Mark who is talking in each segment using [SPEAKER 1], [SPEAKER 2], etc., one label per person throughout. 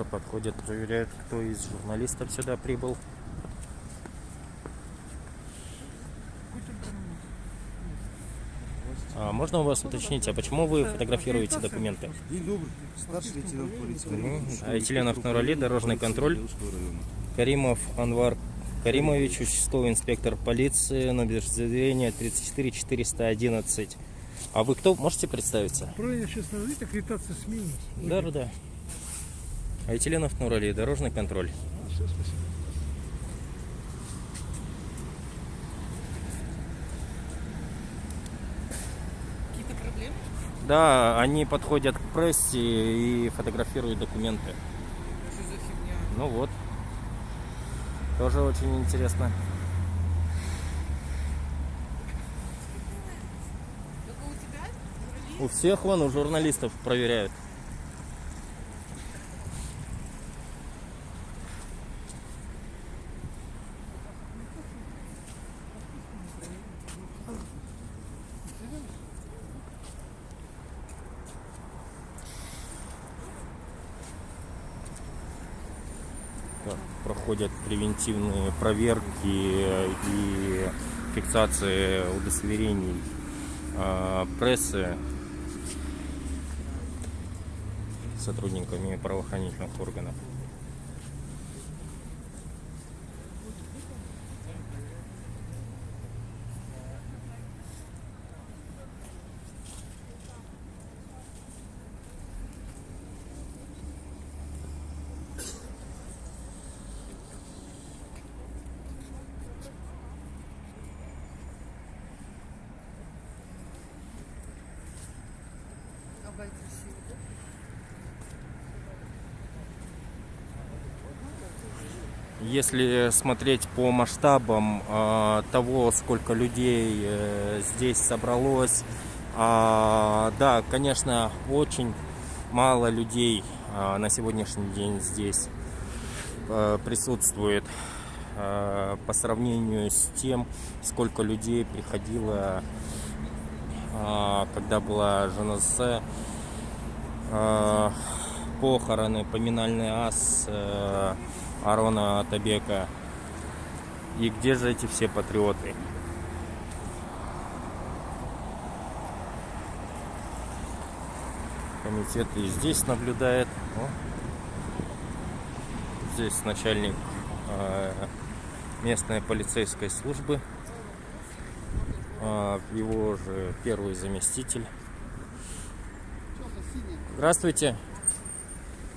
[SPEAKER 1] Уже подходят, проверяют, кто из журналистов сюда прибыл. А можно у вас уточнить, а почему вы фотографируете документы?
[SPEAKER 2] Старший лейтенант полиции. Каримов.
[SPEAKER 1] Айтиленов Нурали, дорожный контроль. Каримов Анвар Каримович, участковый инспектор полиции, номер заявления 34 411. А вы кто? Можете представиться?
[SPEAKER 3] Правильно сейчас надо аккредитация сменилась.
[SPEAKER 1] Да, да, да. Айтиленов Нурали, дорожный контроль.
[SPEAKER 3] Все, спасибо.
[SPEAKER 4] Какие-то проблемы?
[SPEAKER 1] Да, они подходят к прессе и фотографируют документы.
[SPEAKER 4] Что за фигня?
[SPEAKER 1] Ну вот. Тоже очень интересно.
[SPEAKER 4] У
[SPEAKER 1] всех вон, у журналистов проверяют. Так, проходят превентивные проверки и фиксации удостоверений а, прессы сотрудниками правоохранительных органов. Если смотреть по масштабам э, того, сколько людей э, здесь собралось, а, да, конечно, очень мало людей а, на сегодняшний день здесь э, присутствует по сравнению с тем, сколько людей приходило, а, когда была ЖНС, похороны, поминальный ас э, Арона Атабека. И где же эти все патриоты? Комитет и здесь наблюдает. О. Здесь начальник э, местной полицейской службы. А, его же первый заместитель. Здравствуйте.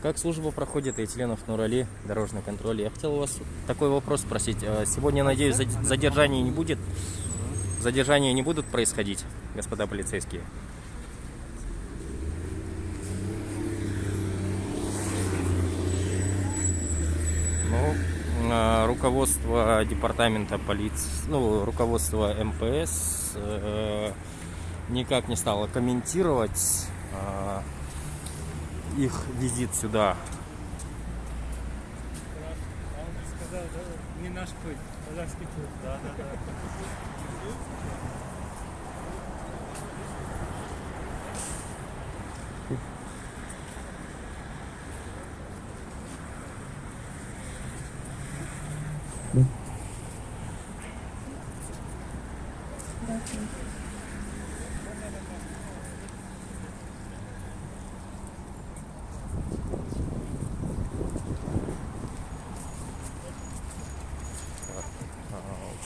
[SPEAKER 1] Как служба проходит и членов Нурали, дорожный контроль? Я хотел у вас такой вопрос спросить. А Сегодня, надеюсь, зад- задержания не будет? Задержания не будут происходить, господа полицейские? Ну, а, руководство департамента полиции, ну, руководство МПС э, никак не стало комментировать а, их визит сюда.
[SPEAKER 3] Сказал, да, не наш путь, казахский путь. Да, да, да.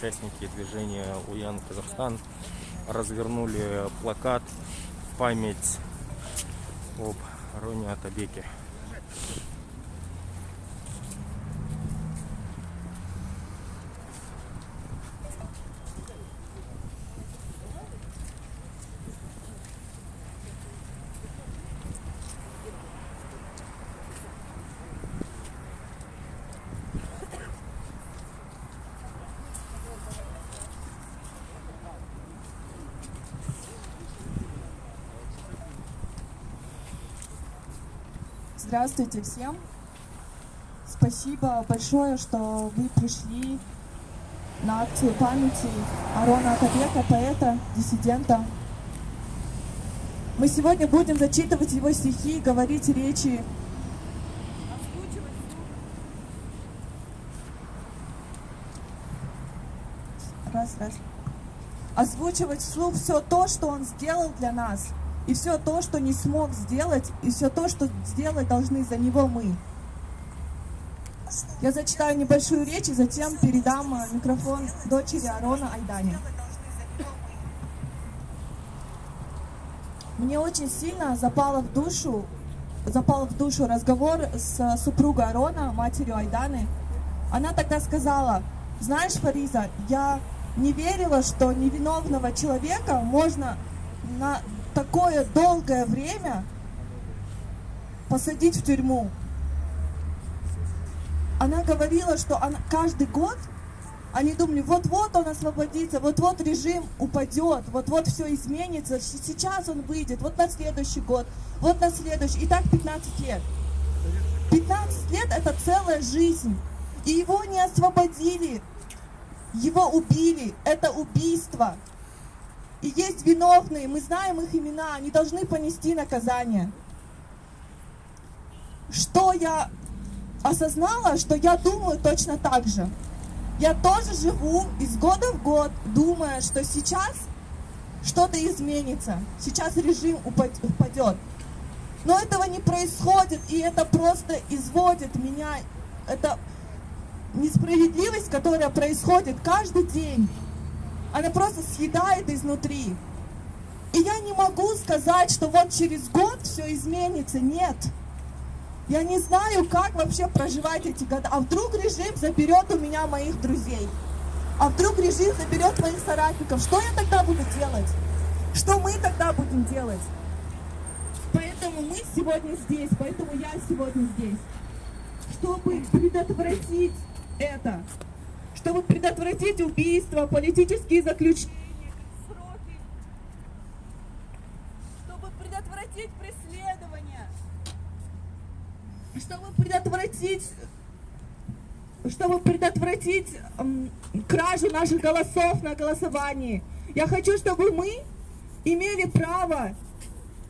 [SPEAKER 1] Участники движения Уян Казахстан развернули плакат в память об Роне Атабеке.
[SPEAKER 5] Здравствуйте всем. Спасибо большое, что вы пришли на акцию памяти Арона Атабека, поэта, диссидента. Мы сегодня будем зачитывать его стихи, говорить речи. Раз, раз. Озвучивать вслух все то, что он сделал для нас, и все то, что не смог сделать, и все то, что сделать должны за него мы. Я зачитаю небольшую речь и затем передам э, микрофон дочери Арона Айдане. Мне очень сильно запало в душу, запал в душу разговор с супругой Арона, матерью Айданы. Она тогда сказала, знаешь, Фариза, я не верила, что невиновного человека можно на такое долгое время посадить в тюрьму. Она говорила, что она, каждый год они думали, вот-вот он освободится, вот-вот режим упадет, вот-вот все изменится, сейчас он выйдет, вот на следующий год, вот на следующий. И так 15 лет. 15 лет это целая жизнь. И его не освободили, его убили. Это убийство. И есть виновные, мы знаем их имена, они должны понести наказание. Что я осознала, что я думаю точно так же. Я тоже живу из года в год, думая, что сейчас что-то изменится, сейчас режим упад- упадет. Но этого не происходит, и это просто изводит меня. Это несправедливость, которая происходит каждый день. Она просто съедает изнутри. И я не могу сказать, что вот через год все изменится. Нет. Я не знаю, как вообще проживать эти годы. А вдруг режим заберет у меня моих друзей? А вдруг режим заберет моих соратников? Что я тогда буду делать? Что мы тогда будем делать? Поэтому мы сегодня здесь, поэтому я сегодня здесь. Чтобы предотвратить это. Чтобы предотвратить убийства, политические заключения. Чтобы предотвратить преследование чтобы предотвратить чтобы предотвратить кражу наших голосов на голосовании. Я хочу, чтобы мы имели право,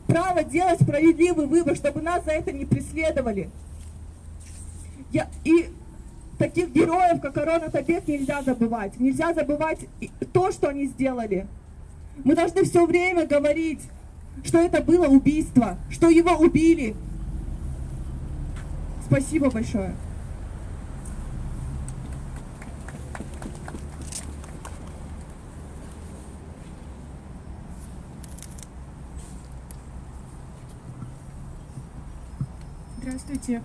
[SPEAKER 5] право делать справедливый выбор, чтобы нас за это не преследовали. Я, и таких героев, как Арона Табек, нельзя забывать. Нельзя забывать то, что они сделали. Мы должны все время говорить, что это было убийство, что его убили, Спасибо большое. Здравствуйте.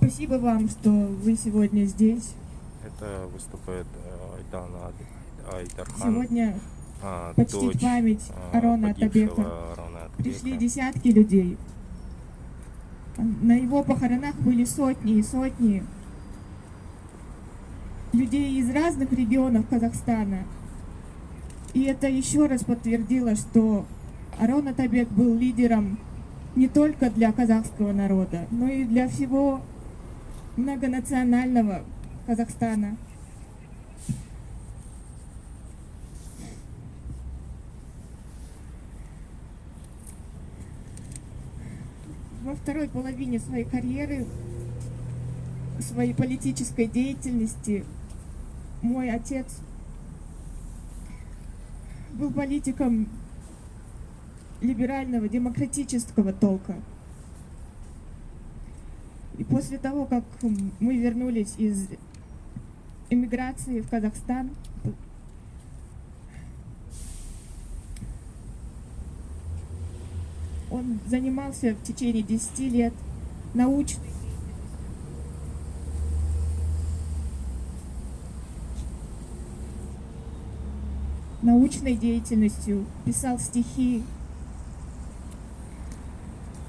[SPEAKER 5] Спасибо вам, что вы сегодня здесь.
[SPEAKER 1] Это выступает э, Айдана Ад- Айдархан,
[SPEAKER 5] Сегодня
[SPEAKER 1] а,
[SPEAKER 5] почтить
[SPEAKER 1] дочь
[SPEAKER 5] память
[SPEAKER 1] а,
[SPEAKER 5] Арона Атабека. Пришли десятки людей. На его похоронах были сотни и сотни людей из разных регионов Казахстана. И это еще раз подтвердило, что Арон Атабек был лидером не только для казахского народа, но и для всего многонационального Казахстана. Во второй половине своей карьеры, своей политической деятельности, мой отец был политиком либерального, демократического толка. И после того, как мы вернулись из эмиграции в Казахстан, он занимался в течение 10 лет научной научной деятельностью, писал стихи,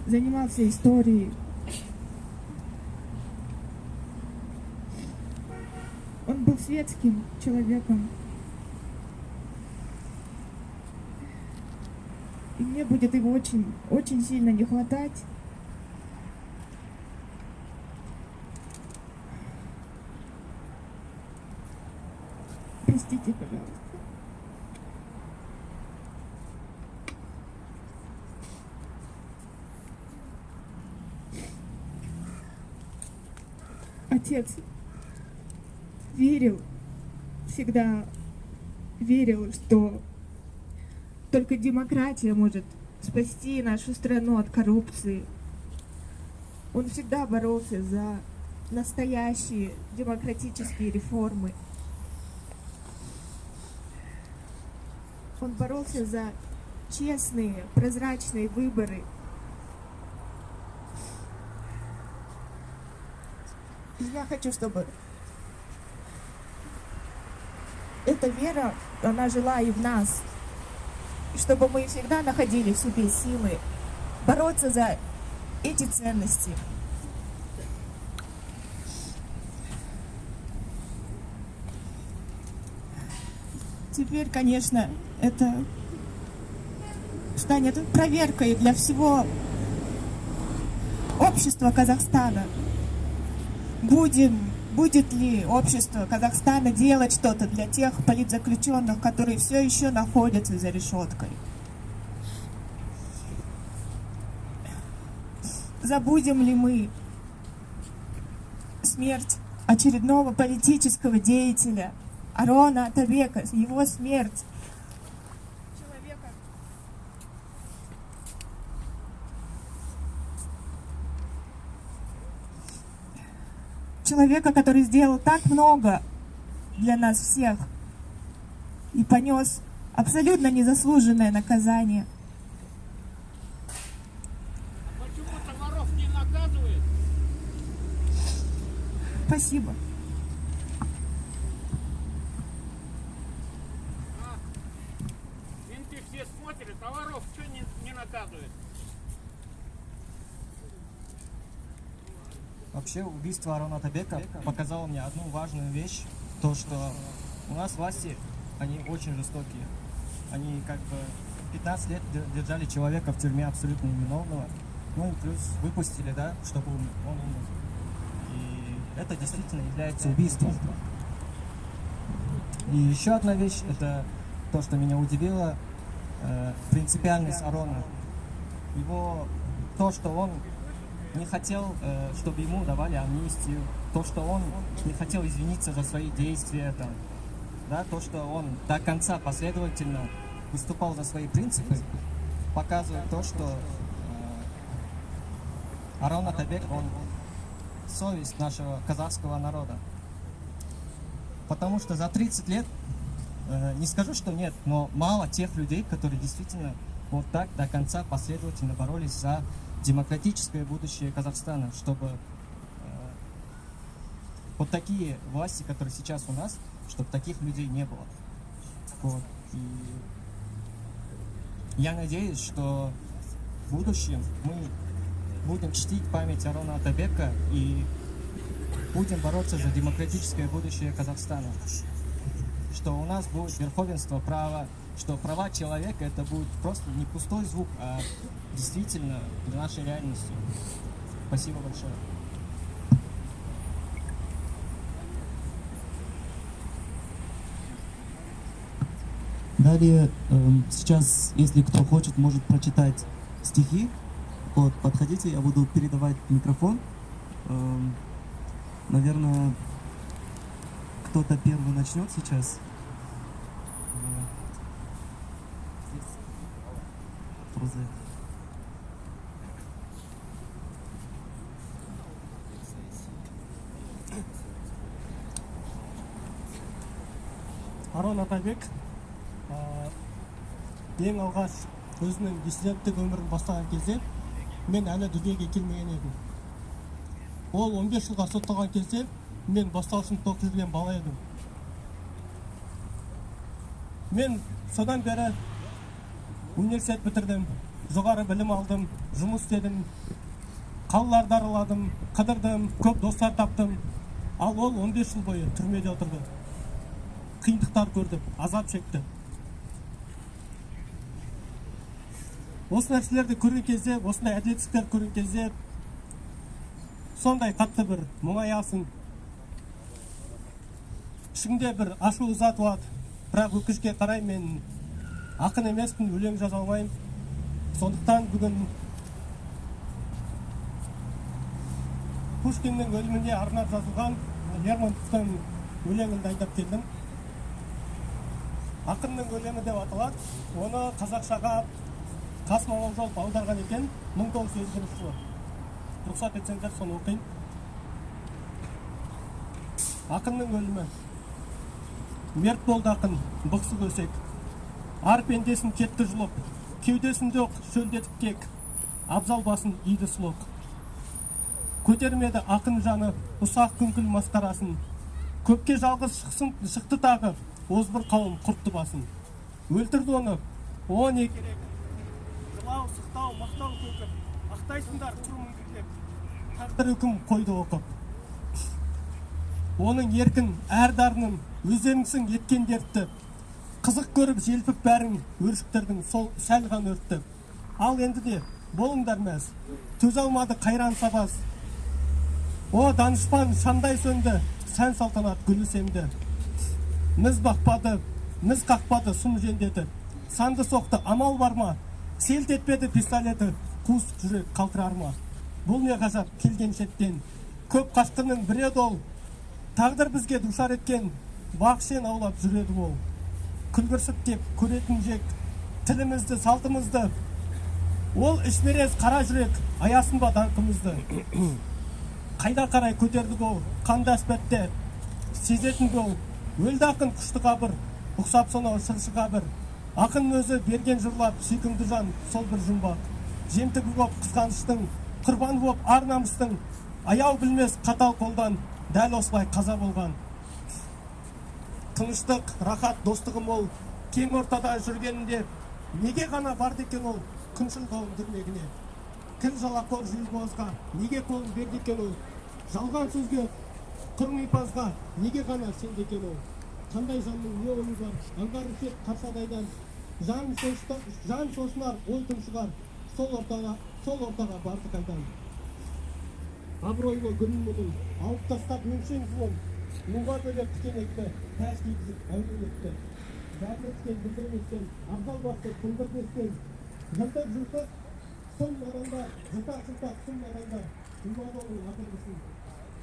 [SPEAKER 5] занимался историей. Был светским человеком. И мне будет его очень, очень сильно не хватать. Простите, пожалуйста. Отец верил, всегда верил, что только демократия может спасти нашу страну от коррупции. Он всегда боролся за настоящие демократические реформы. Он боролся за честные, прозрачные выборы. Я хочу, чтобы эта вера, она жила и в нас. Чтобы мы всегда находили в себе силы бороться за эти ценности. Теперь, конечно, это станет проверкой для всего общества Казахстана. Будем, будет ли общество Казахстана делать что-то для тех политзаключенных, которые все еще находятся за решеткой? Забудем ли мы смерть очередного политического деятеля Арона Атабека, его смерть? Человека, человека, который сделал так много для нас всех и понес абсолютно незаслуженное наказание.
[SPEAKER 3] Почему-то воров не наказывает.
[SPEAKER 5] Спасибо.
[SPEAKER 3] Менты все смотрят, а воров что не, не наказывает?
[SPEAKER 2] Вообще убийство Арона Табека показало мне одну важную вещь, то что у нас власти, они очень жестокие. Они как бы 15 лет дер- держали человека в тюрьме абсолютно невиновного, ну и плюс выпустили, да, чтобы он умер. И это действительно является убийством. И еще одна вещь, это то, что меня удивило, э, принципиальность Арона. Его, то, что он не хотел, э, чтобы ему давали амнистию, то, что он не хотел извиниться за свои действия, там, да, то, что он до конца последовательно выступал за свои принципы, показывает то, что э, Арон Атабек, он совесть нашего казахского народа. Потому что за 30 лет, э, не скажу, что нет, но мало тех людей, которые действительно вот так до конца последовательно боролись за демократическое будущее Казахстана, чтобы э, вот такие власти, которые сейчас у нас, чтобы таких людей не было. Вот. И я надеюсь, что в будущем мы будем чтить память Арона Атабека и будем бороться за демократическое будущее Казахстана. Что у нас будет верховенство права, что права человека это будет просто не пустой звук, а действительно нашей реальностью. Спасибо большое.
[SPEAKER 6] Далее, эм, сейчас, если кто хочет, может прочитать стихи. Вот, подходите, я буду передавать микрофон. Эм, наверное, кто-то первый начнет сейчас. Э, Проза.
[SPEAKER 7] Арон атабек ең алғаш өзінің диссиденттік өмірін бастаған кезде мен әлі дүниеге келмеген едім. Ол 15 жылға сотталған кезде мен бастауыш сыныпта оқып жүрген бала едім. Мен содан бері университет бітірдім жоғары білім алдым жұмыс істедім қалаларды араладым қыдырдым көп достар таптым. Ал ол 15 жыл бойы түрмеде отырды. Қиындықтар көрді азап шекті. Осы нәрселерді көрген кезде осындай әділетсіздіктерді көрген кезде сондай қатты бір мұңаясың ішіңде бір ашу ыза туады бірақ өкінішке қарай мен ақын емеспін өлең жаза алмаймын. Сондықтан бүгін пушкиннің өліміне арнап жазылған лермонтовтың өлеңін дайындап келдім. Ақынның өлеңі деп аталады. Оны қазақшаға қасым аманжолов аударған екен. Мың тоғыз жүз елу бірінші жылы. Рұқсат етсеңіздер соны оқиын. Ақынның өлімі. Мерт болды ақын бықсып өсек ар пендесін кетті жұлып. Кеудесінде оқ шөлдетіп кек. Абзал басын иді сұлық. Көтермеді ақын жаны ұсақ күңкіл масқарасын. Көпке жалғыз шықсын шықты тағы. Озбыр қауым құртты басын. Өлтірді оны. О не керек. Жылау сықтау мақтау көкіп ақтайсыңдар құр тағдыр үкім қойды оқып. Оның еркін әр дарынын өздеріңсің еткен дертті. Қызық көріп желпіп бәрің өршіктердің сол сәл ғана өртті. Ал енді де болыңдар мәз. Төзе алмады қайран сабаз о данышпан шандай сөнді. Сән салтанат гүлі семді міз бақпады міз қақпады сұм жендеті санды соқты амал бар ма? Селт етпеді пистолеті қуыс жүрек қалтырар ма? Бұл не ғажап келген шеттен? Көп қашқынның бірі еді ол тағдыр бізге душар еткен бақ шен аулап жүреді ол. Күлгірсіп кеп көретін жек тілімізді салтымызды. Ол ішмерез қара жүрек аясын ба даңқымызды? Қайда қарай көтердік ол қанды әспетте сезетін ол өлді ақын күшті қабір ұқсап сонау шыршы қабір. Ақын өзі берген жырлап сүйкімді жан сол бір жұмбақ. Жемтігі боп қызғаныштың құрбаны боп ар намыстың. Аяу білмес қатал қолдан дәл осылай қаза болған. Тыныштық рахат достығы мол кең ортада жүргенінде неге ғана барды екен ол күншіл қауым дүрмегіне. Кіл жалақор желбозға неге қолын берді ол. Жалған сөзге құрмипазға неге ғана сенді екен ол қандай жанның не ойы бар аңғарып тек қаршадайдан жан жан шошынар ой тұншығар сол ортаға сол ортаға барды қайдан абыройлы күнін мұның алып тастап өңшең жуын мұңға бөлеп тікенекті тәж кигізіп әурелекті бәріне тікен білдірместен абзал басты күлдірместен жыртық жыртық сұм наранда жыртақ жыртақ сұм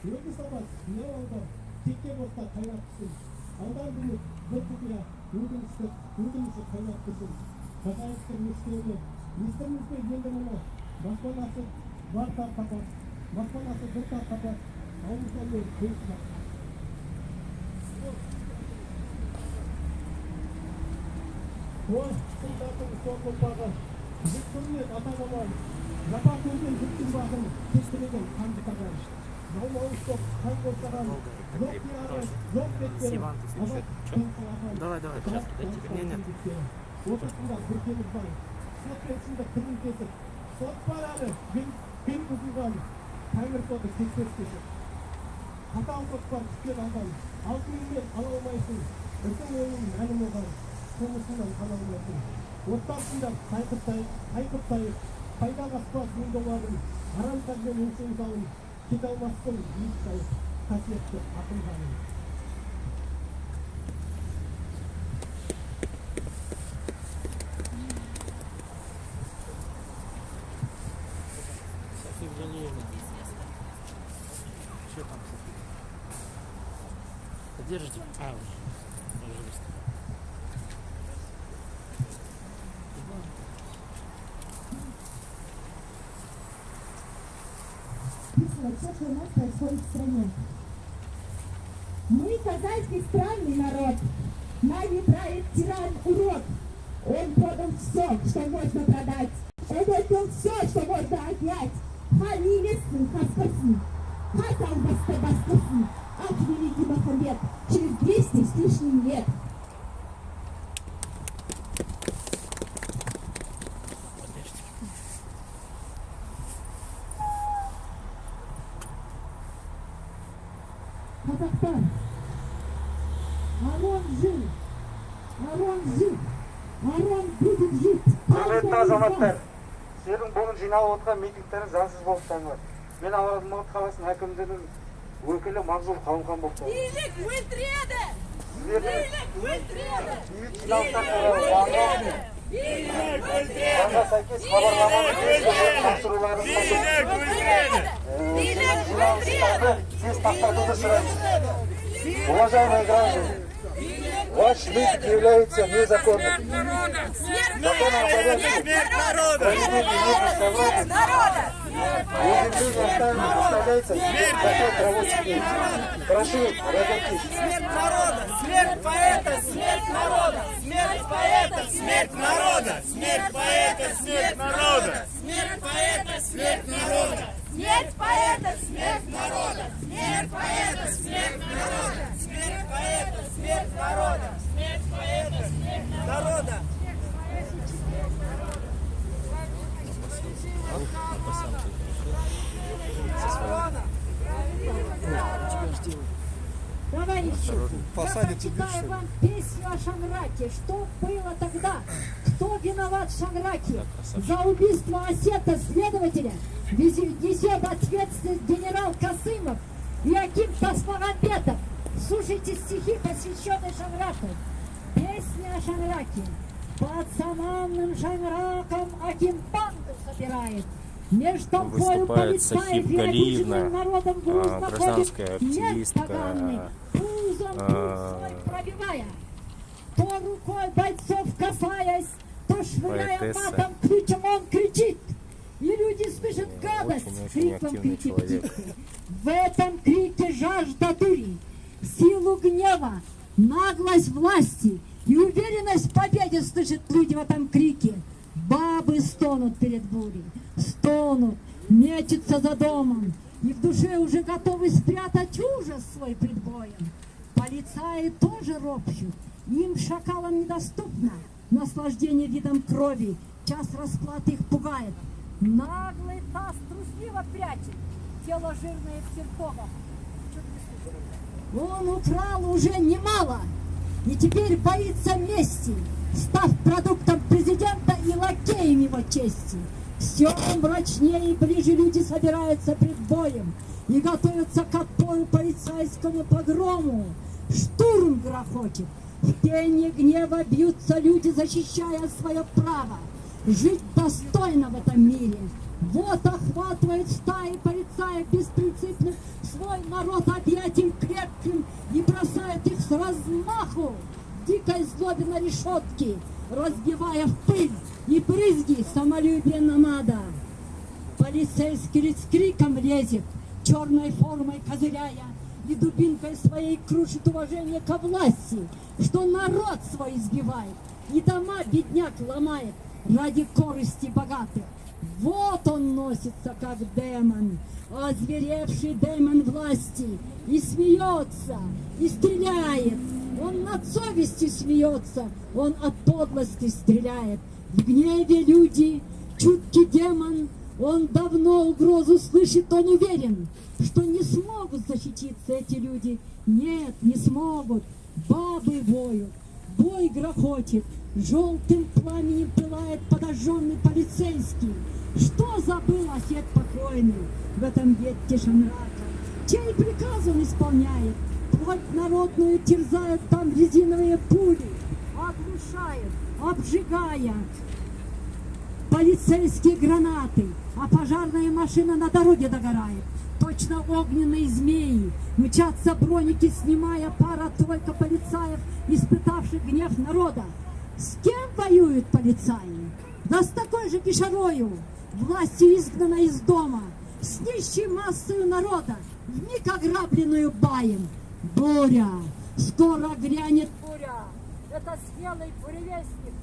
[SPEAKER 7] наранда думан оның атырғысын өзі сабас не алды текке болса қайнап түсін алдан бүлік бір құпия өкінішті өкініші қайнап тұрсын хозяевтың мешкеуіне естіміз бе енді мұны баспанасы бар тар қапас баспанасы бір тар қапас ауыл сонымен көз ой сұлтанның соңғы ұрпағы жұрт көрмек ата бабам жапа көрген жұрттың бағын кестіреген қанды тағам жалмауыз топ қан қоршаған жоқ дияры жоқ беттері
[SPEAKER 1] Давай, давай, сейчас, дайте тебе. Не, нет.
[SPEAKER 7] ортасында бір теңіз бар сот пен шындық тілін кесіп Давай, давай, сейчас туда тебе. Нет, нет. қатаң қоспар түскер ала алмайсың пайда қиналмастың биіктай қасиетті ақын ханым
[SPEAKER 3] Держите. А, вот.
[SPEAKER 8] Все, что у нас происходит в стране. Мы казахский странный народ. Нами правит тиран урод. Он продал все, что можно продать. Он отдал все, что можно отнять. Хан немецкий, хаскосын. Хас албасты баскосын. Ах, великий Махамбет, через 200 с лишним лет.
[SPEAKER 9] Азаматтар сіздердің бүгін жиналып отырған митингтеріңіз заңсыз болып табылады мен алматы қаласының әкімдігінің өкілі мағзұр қалымхан болып табыламын сіздердің бейбіт жиналыстар туралы заңға заңға сәйкес хабарлама тапсыруларыңыз жиналыстарды тез тоқтатуды сұраймыз уважаемые граждане ваш митинг является незаконным о порядке собраний Уведомление оставляется запрет рабочих дней. Прошу разойтись.
[SPEAKER 10] Смерть народа! Смерть поэта! Смерть народа! Смерть поэта! Смерть народа! Смерть поэта! Смерть народа! Смерть поэта! Смерть народа! Смерть поэта! Смерть народа! Смерть поэта! Смерть народа! Смерть поэта! Смерть народа! Смерть поэта! Смерть народа!
[SPEAKER 8] Товарищи, я прочитаю вам песню о Шанраке. Что было тогда? Кто виноват в Шанраке? За убийство осета следователя несет ответственность генерал Касымов и Аким Тасмагамбетов. Слушайте стихи, посвященные Шанраку. Песня о Шанраке. Под саманным Шанраком Аким банду собирает. Меж толпою
[SPEAKER 1] Выступает
[SPEAKER 8] полицаев
[SPEAKER 1] Сахиб
[SPEAKER 8] и
[SPEAKER 1] Галиевна,
[SPEAKER 8] обиженным народом груз
[SPEAKER 1] а,
[SPEAKER 8] находит.
[SPEAKER 1] гражданская
[SPEAKER 8] Нет
[SPEAKER 1] активистка,
[SPEAKER 8] поганый, пузом путь
[SPEAKER 1] а,
[SPEAKER 8] пробивая. То рукой бойцов касаясь, то швыряя
[SPEAKER 1] Поэтесса.
[SPEAKER 8] матом ключом он кричит. И люди слышат гадость криком птицы. В этом крике жажда дури, силу гнева, наглость власти и уверенность в победе слышат люди в этом крике. Бабы стонут перед бурей, стонут, мечутся за домом, и в душе уже готовы спрятать ужас свой пред боем. Полицаи тоже ропщут, им шакалам недоступно наслаждение видом крови, час расплаты их пугает. Наглый таз трусливо прячет тело жирное в серпогах. Он украл уже немало и теперь боится мести, став продуктом президента и лакеем его чести. Все мрачнее и ближе люди собираются пред боем и готовятся к отпору полицейскому погрому. Штурм грохочет, в пене гнева бьются люди, защищая свое право жить достойно в этом мире. Вот охватывает стаи полицаев беспринципных свой народ объятием крепким и бросает их с размаху дикой злобе на решетки, разбивая в пыль и брызги самолюбие намада. Полицейский лиц криком лезет, черной формой козыряя, и дубинкой своей крушит уважение ко власти, что народ свой избивает, и дома бедняк ломает ради корысти богатых. Вот он носится, как демон, озверевший демон власти, и смеется, и стреляет. Он над совестью смеется, он от подлости стреляет. В гневе люди, чуткий демон, он давно угрозу слышит, он уверен, что не смогут защититься эти люди. Нет, не смогут. Бабы воют, бой грохочет, желтым пламенем пылает подожженный полицейский. Что забыл осет покойный в этом ветке Шанрака? Чей приказ он исполняет? Плоть народную терзают там резиновые пули, оглушают, обжигая полицейские гранаты, а пожарная машина на дороге догорает. То точно огненные змеи. Мчатся броники, снимая пара-тройка полицаев, испытавших гнев народа. С кем воюют полицаи? Да с такой же кишарою, властью изгнана из дома, с нищей массою народа, вмиг ограбленную баем. Буря, скоро грянет буря, это смелый буревестник.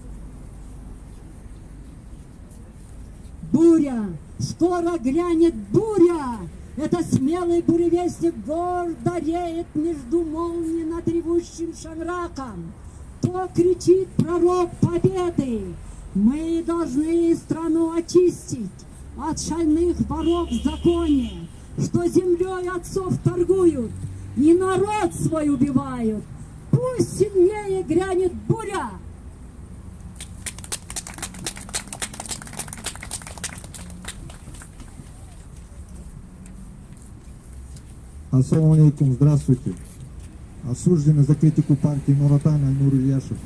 [SPEAKER 8] Буря, скоро грянет буря, это смелый буревестник гордо реет между молнией над ревущим шанраком. То кричит пророк победы, мы должны страну очистить от шальных воров законе, что землей отцов торгуют и народ свой убивают. Пусть сильнее грянет буря,
[SPEAKER 11] Ассаламу алейкум, здравствуйте. Осужденный за критику партии Нуратан Альнур Ильяшев.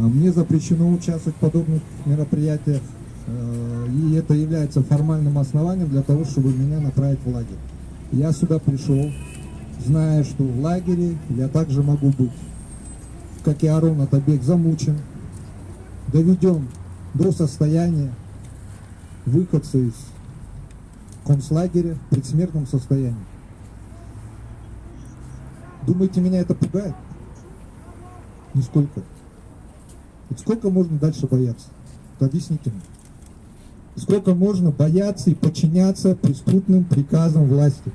[SPEAKER 11] А Мне запрещено участвовать в подобных мероприятиях, э, и это является формальным основанием для того, чтобы меня направить в лагерь. Я сюда пришел, зная, что в лагере я также могу быть, как и Арон Атабек, замучен, доведен до состояния выходца из концлагеря в предсмертном состоянии. Думаете, меня это пугает? Нисколько. Ведь сколько можно дальше бояться? Вот объясните мне. Сколько можно бояться и подчиняться преступным приказам власти?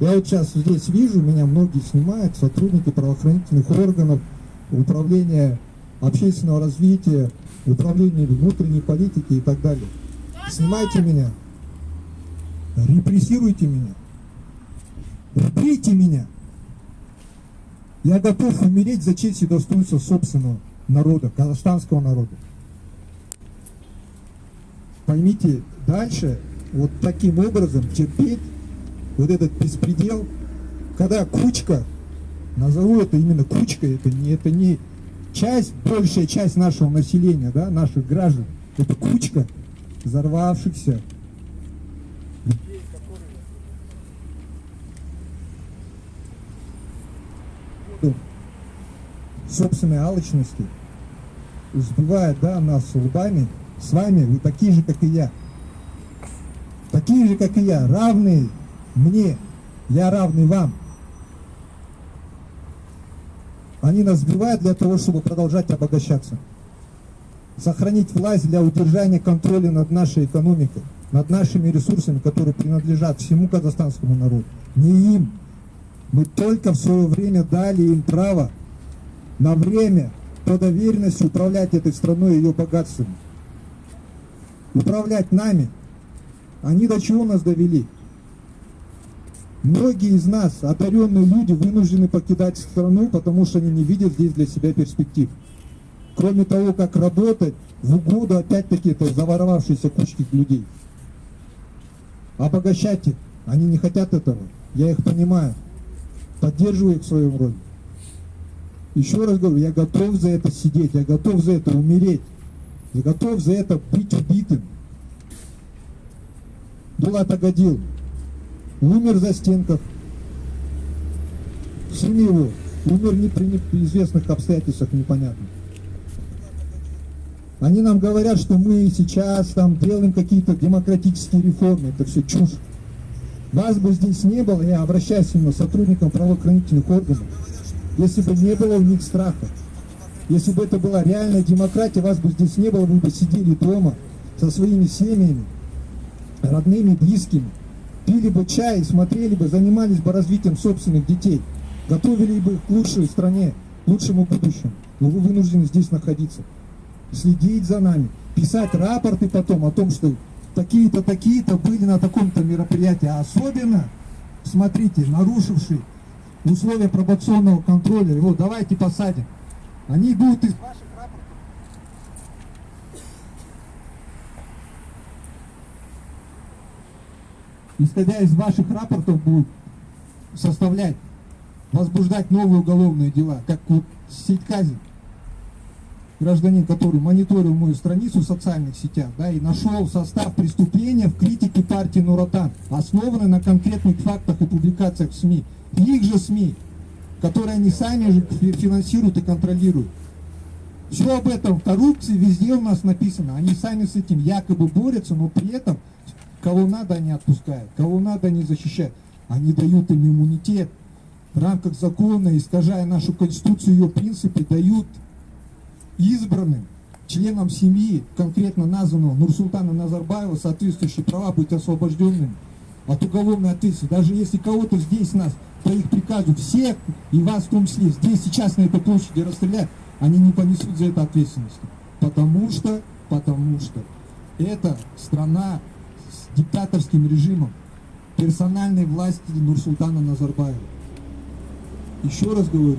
[SPEAKER 11] Я вот сейчас здесь вижу, меня многие снимают, сотрудники правоохранительных органов, управления общественного развития, управления внутренней политики и так далее. Снимайте меня, репрессируйте меня, убейте меня. Я готов умереть за честь и достоинство собственного народа, казахстанского народа. Поймите, дальше вот таким образом терпеть вот этот беспредел, когда кучка, назову это именно кучкой, это не, это не часть, большая часть нашего населения, да, наших граждан, это кучка взорвавшихся собственной алчности сбивает да, нас лбами, с вами вы такие же, как и я. Такие же, как и я, равные мне, я равный вам. Они нас сбивают для того, чтобы продолжать обогащаться. Сохранить власть для удержания контроля над нашей экономикой, над нашими ресурсами, которые принадлежат всему казахстанскому народу. Не им. Мы только в свое время дали им право на время по доверенности управлять этой страной и ее богатствами. Управлять нами. Они до чего нас довели? Многие из нас, одаренные люди, вынуждены покидать страну, потому что они не видят здесь для себя перспектив. Кроме того, как работать в угоду, опять-таки, это заворовавшиеся кучки людей. Обогащать их. Они не хотят этого. Я их понимаю. Поддерживаю их в своем роде. Еще раз говорю, я готов за это сидеть, я готов за это умереть. Я готов за это быть убитым. Булат Агадил умер за стенках. Сын его умер не при неизвестных обстоятельствах, непонятно. Они нам говорят, что мы сейчас там делаем какие-то демократические реформы. Это все чушь. Вас бы здесь не было, я обращаюсь именно к сотрудникам правоохранительных органов. Если бы не было у них страха, если бы это была реальная демократия, вас бы здесь не было, вы бы сидели дома со своими семьями, родными, близкими, пили бы чай, смотрели бы, занимались бы развитием собственных детей, готовили бы их к лучшей стране, к лучшему будущему. Но вы вынуждены здесь находиться, следить за нами, писать рапорты потом о том, что такие-то, такие-то были на таком-то мероприятии, а особенно, смотрите, нарушивший условия пробационного контроля, его давайте посадим. Они будут из ваших рапортов. Исходя из ваших рапортов будут составлять, возбуждать новые уголовные дела, как вот Сидкази. гражданин, который мониторил мою страницу в социальных сетях, да, и нашел состав преступления в критике партии Нуротан, основанной на конкретных фактах и публикациях в СМИ. Их же СМИ, которые они сами же фи- финансируют и контролируют. Все об этом коррупции везде у нас написано. Они сами с этим якобы борются, но при этом кого надо они отпускают, кого надо они защищают. Они дают им иммунитет в рамках закона, искажая нашу конституцию, ее принципы, дают избранным членам семьи, конкретно названного Нурсултана Назарбаева, соответствующие права быть освобожденными от уголовной ответственности. Даже если кого-то здесь нас по их приказу, всех, и вас в том числе, здесь сейчас на этой площади расстреляют, они не понесут за это ответственность. Потому что, потому что это страна с диктаторским режимом персональной власти Нурсултана Назарбаева. Еще раз говорю,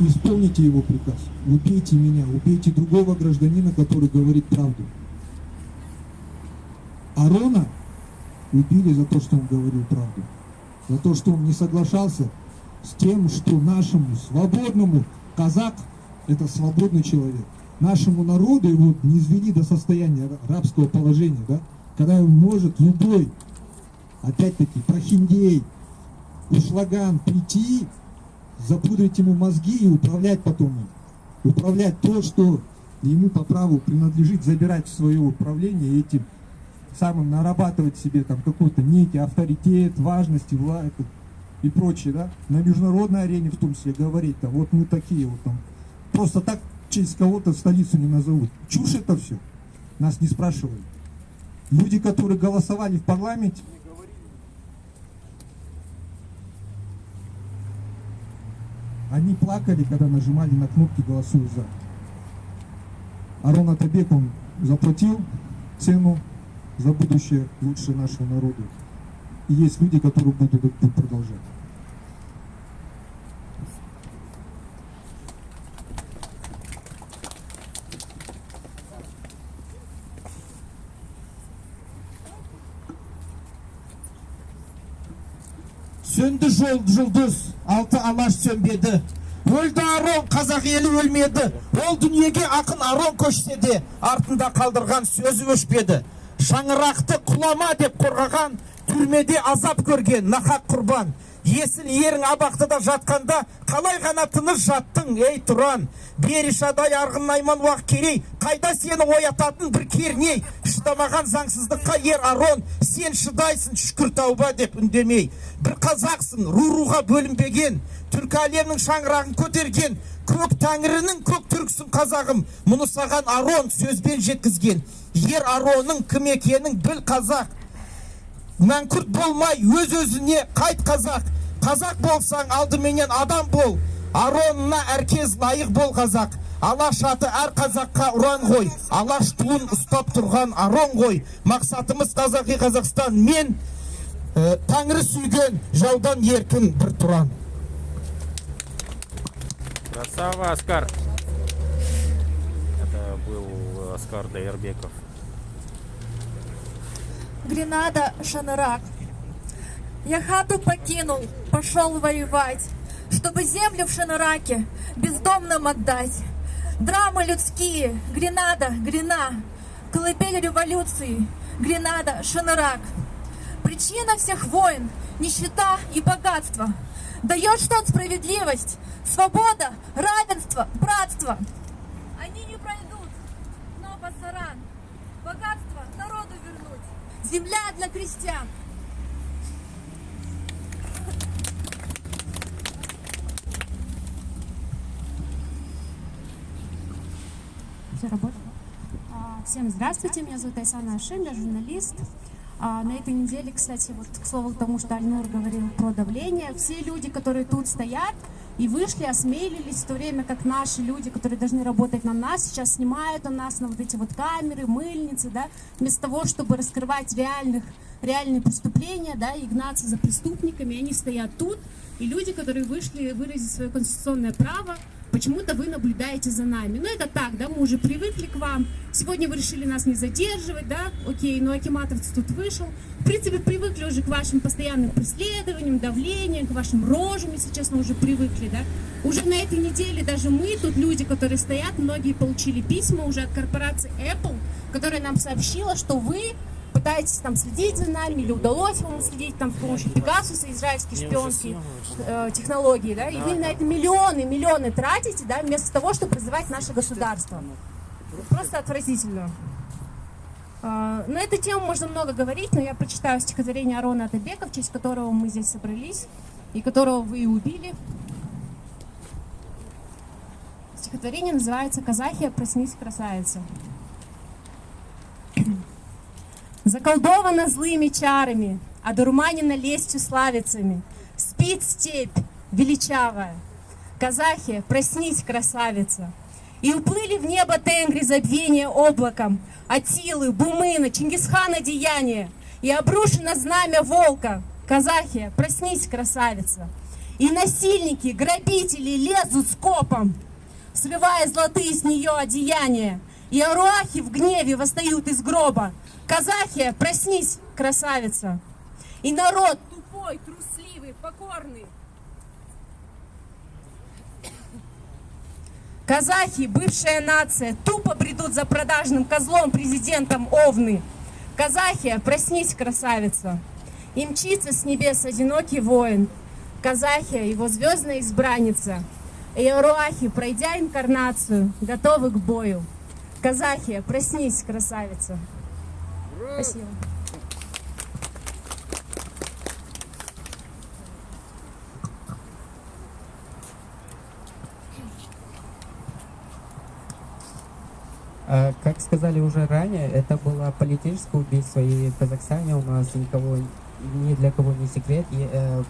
[SPEAKER 11] исполните его приказ. Убейте меня, убейте другого гражданина, который говорит правду. Арона убили за то, что он говорил правду. За то, что он не соглашался с тем, что нашему свободному казак – это свободный человек. Нашему народу его не извели до состояния рабского положения, да? когда он может любой, опять-таки, прохиндей, ушлаган прийти, запудрить ему мозги и управлять потом им. Управлять то, что ему по праву принадлежит, забирать в свое управление этим самым нарабатывать себе там какой-то некий авторитет, важность и власть и прочее, да, на международной арене в том числе говорить, там, вот мы такие вот там, просто так в честь кого-то столицу не назовут. Чушь это все. Нас не спрашивали. Люди, которые голосовали в парламенте, они плакали, когда нажимали на кнопки «Голосуй за». Арон Атабек, он заплатил цену за будущее лучшее нашего народа. И есть люди, которые будут этот путь продолжать.
[SPEAKER 10] Сөнді жол жұлдыз, алты алаш сөнбеді. Өлді Арон, қазақ елі өлмеді. Ол дүниеге ақын Арон көшсе де, артында қалдырған сөзі өшпеді. Шаңырақты құлама деп қорғаған, түрмеде азап көрген нақақ құрбан. Есіл ерің абақтыда жатқанда, қалай ғана тыныш жаттың, ей тұран. Берішадай арғын найман уақ керей, қайда сені оятатын бір керней. Шыдамаған заңсыздыққа ер Арон, сен шыдайсың шүкір тауба деп үндемей. Бір қазақсың, ру-руға бөлінбеген, түркі шаңырағын көтерген, көк тәңірінің көк түрксің қазағым, мұны саған Арон сөзбен жеткізген. Ер Аронның кім екенін біл қазақ, мәңкүрт болмай өз өзіне қайт қазақ. Қазақ болсаң алдыменен адам бол. Аронына әркез лайық бол қазақ. Алаш аты әр қазаққа ұран ғой. Алаш туын ұстап тұрған арон ғой. Мақсатымыз қазақи қазақстан. Мен ә, тәңірі сүйген жаудан еркін бір тұран.
[SPEAKER 1] Красава, Оскар. Это был Оскар Дайербеков.
[SPEAKER 12] Гренада, Шанырак. Я хату покинул, пошел воевать, чтобы землю в Шаныраке бездомным отдать. Драмы людские, Гренада, Грена, колыбель революции, Гренада, Шанырак. Причина всех войн, нищета и богатство. Дает что справедливость, свобода, равенство, братство. Они не пройдут, но пасаран, богатство народу вернуть. Земля для крестьян.
[SPEAKER 13] Все работает? А, Всем здравствуйте, меня зовут Айсана Ашин, я журналист. А, На этой неделе, кстати, вот к слову тому, что Альнур говорил про давление, все люди, которые тут стоят и вышли, осмелились, в то время как наши люди, которые должны работать на нас, сейчас снимают на нас на вот эти вот камеры, мыльницы, да, вместо того, чтобы раскрывать реальных, реальные преступления, да, и гнаться за преступниками, они стоят тут, и люди, которые вышли выразить свое конституционное право, почему-то вы наблюдаете за нами. Ну это так, да, мы уже привыкли к вам. Сегодня вы решили нас не задерживать, да, окей, но Акиматовец тут вышел. В принципе, привыкли уже к вашим постоянным преследованиям, давлениям, к вашим рожам, если честно, уже привыкли, да. Уже на этой неделе даже мы, тут люди, которые стоят, многие получили письма уже от корпорации Apple, которая нам сообщила, что вы пытаетесь там следить за нами, или удалось вам следить там с помощью Пегасуса, израильские шпионские э, технологии, да, и вы на это миллионы, миллионы тратите, да, вместо того, чтобы развивать наше государство. Просто отвратительно. А, На эту тему можно много говорить, но я прочитаю стихотворение Арона Атабека, в честь которого мы здесь собрались, и которого вы и убили. Стихотворение называется «Казахия, проснись, красавица». Заколдована злыми чарами, одурманена лестью славицами. Спит степь величавая. Казахи, проснись, красавица. И уплыли в небо тенгри забвения облаком, Атилы, Бумына, Чингисхана деяния, И обрушено знамя волка. Казахи, проснись, красавица. И насильники, грабители лезут скопом, Срывая золотые с нее одеяния, И аруахи в гневе восстают из гроба. Казахия, проснись, красавица. И народ тупой, трусливый, покорный, Казахи, бывшая нация, тупо бредут за продажным козлом президентом Овны. Казахия, проснись, красавица. И мчится с небес одинокий воин. Казахия, его звездная избранница. И Аруахи, пройдя инкарнацию, готовы к бою. Казахия, проснись, красавица. Спасибо.
[SPEAKER 14] А, Как сказали уже ранее, это было политическое убийство, и в Казахстане у нас никого, ни для кого не секрет, и, э,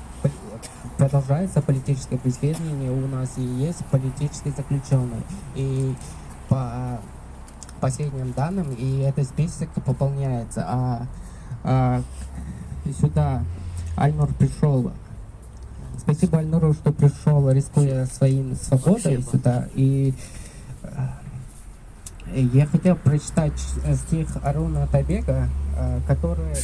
[SPEAKER 14] продолжается политическое преследование, у нас и есть политический заключенный. И по последним данным, и этот список пополняется. А, а, сюда Альнур пришел. Спасибо Альнуру, что пришел, рискуя своим свободой
[SPEAKER 1] Спасибо.
[SPEAKER 14] сюда. И э, я хотел прочитать стих Аруна Табега, э, который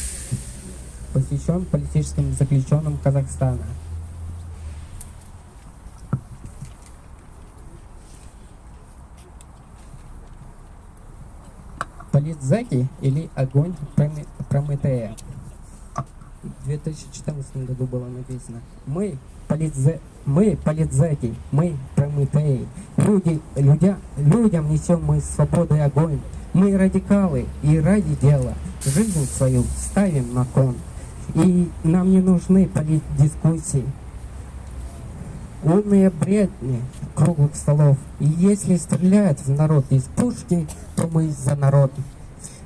[SPEAKER 14] посвящен политическим заключенным Казахстана. Политзаки или огонь Проме- Прометея. В 2014 году было написано. Мы, политзе... мы политзаки, мы Прометеи. Люди, людя... Людям несем мы свободу и огонь. Мы радикалы и ради дела жизнь свою ставим на кон. И нам не нужны политдискуссии. Умные бредни круглых столов. И если стреляют в народ из пушки, то мы за народ.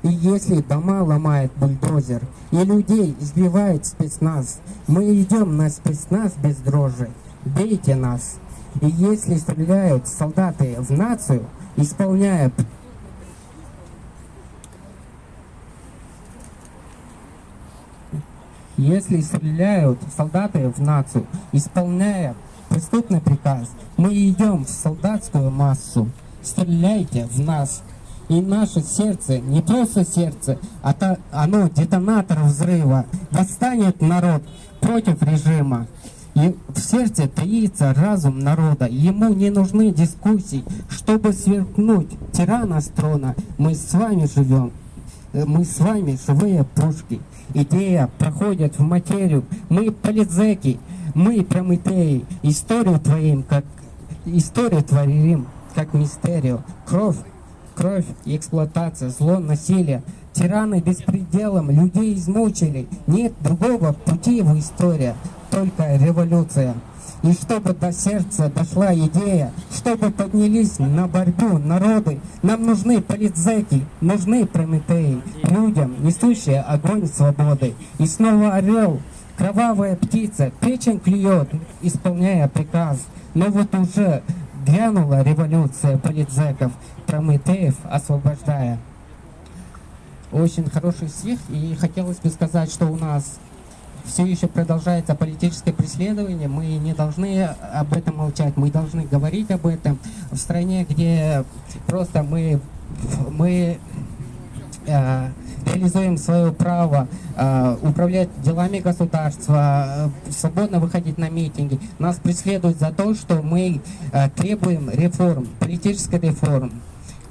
[SPEAKER 14] И если дома ломает бульдозер, и людей избивает спецназ, мы идем на спецназ без дрожи. Бейте нас. И если стреляют солдаты в нацию, исполняя Если стреляют солдаты в нацию, исполняя преступный приказ, мы идем в солдатскую массу. Стреляйте в нас. И наше сердце, не просто сердце, а то- оно детонатор взрыва. Восстанет народ против режима. И в сердце таится разум народа. Ему не нужны дискуссии, чтобы сверкнуть тирана с трона. Мы с вами живем. Э, Мы с вами живые пушки. Идея проходит в материю. Мы политзеки, мы прометеи. Историю творим, как историю творим, как мистерию. Кровь, кровь и эксплуатация, зло, насилие. Тираны беспределом людей измучили. Нет другого пути в истории, только революция. И чтобы до сердца дошла идея, чтобы поднялись на борьбу народы, нам нужны политзеки, нужны прометеи, людям, несущие огонь свободы. И снова орел, кровавая птица, печень клюет, исполняя приказ. Но вот уже грянула революция политзеков, прометеев освобождая. Очень хороший стих, и хотелось бы сказать, что у нас все еще продолжается политическое преследование, мы не должны об этом молчать, мы должны говорить об этом в стране, где просто мы, мы э, реализуем свое право э, управлять делами государства, э, свободно выходить на митинги. Нас преследуют за то, что мы э, требуем реформ, политической реформ.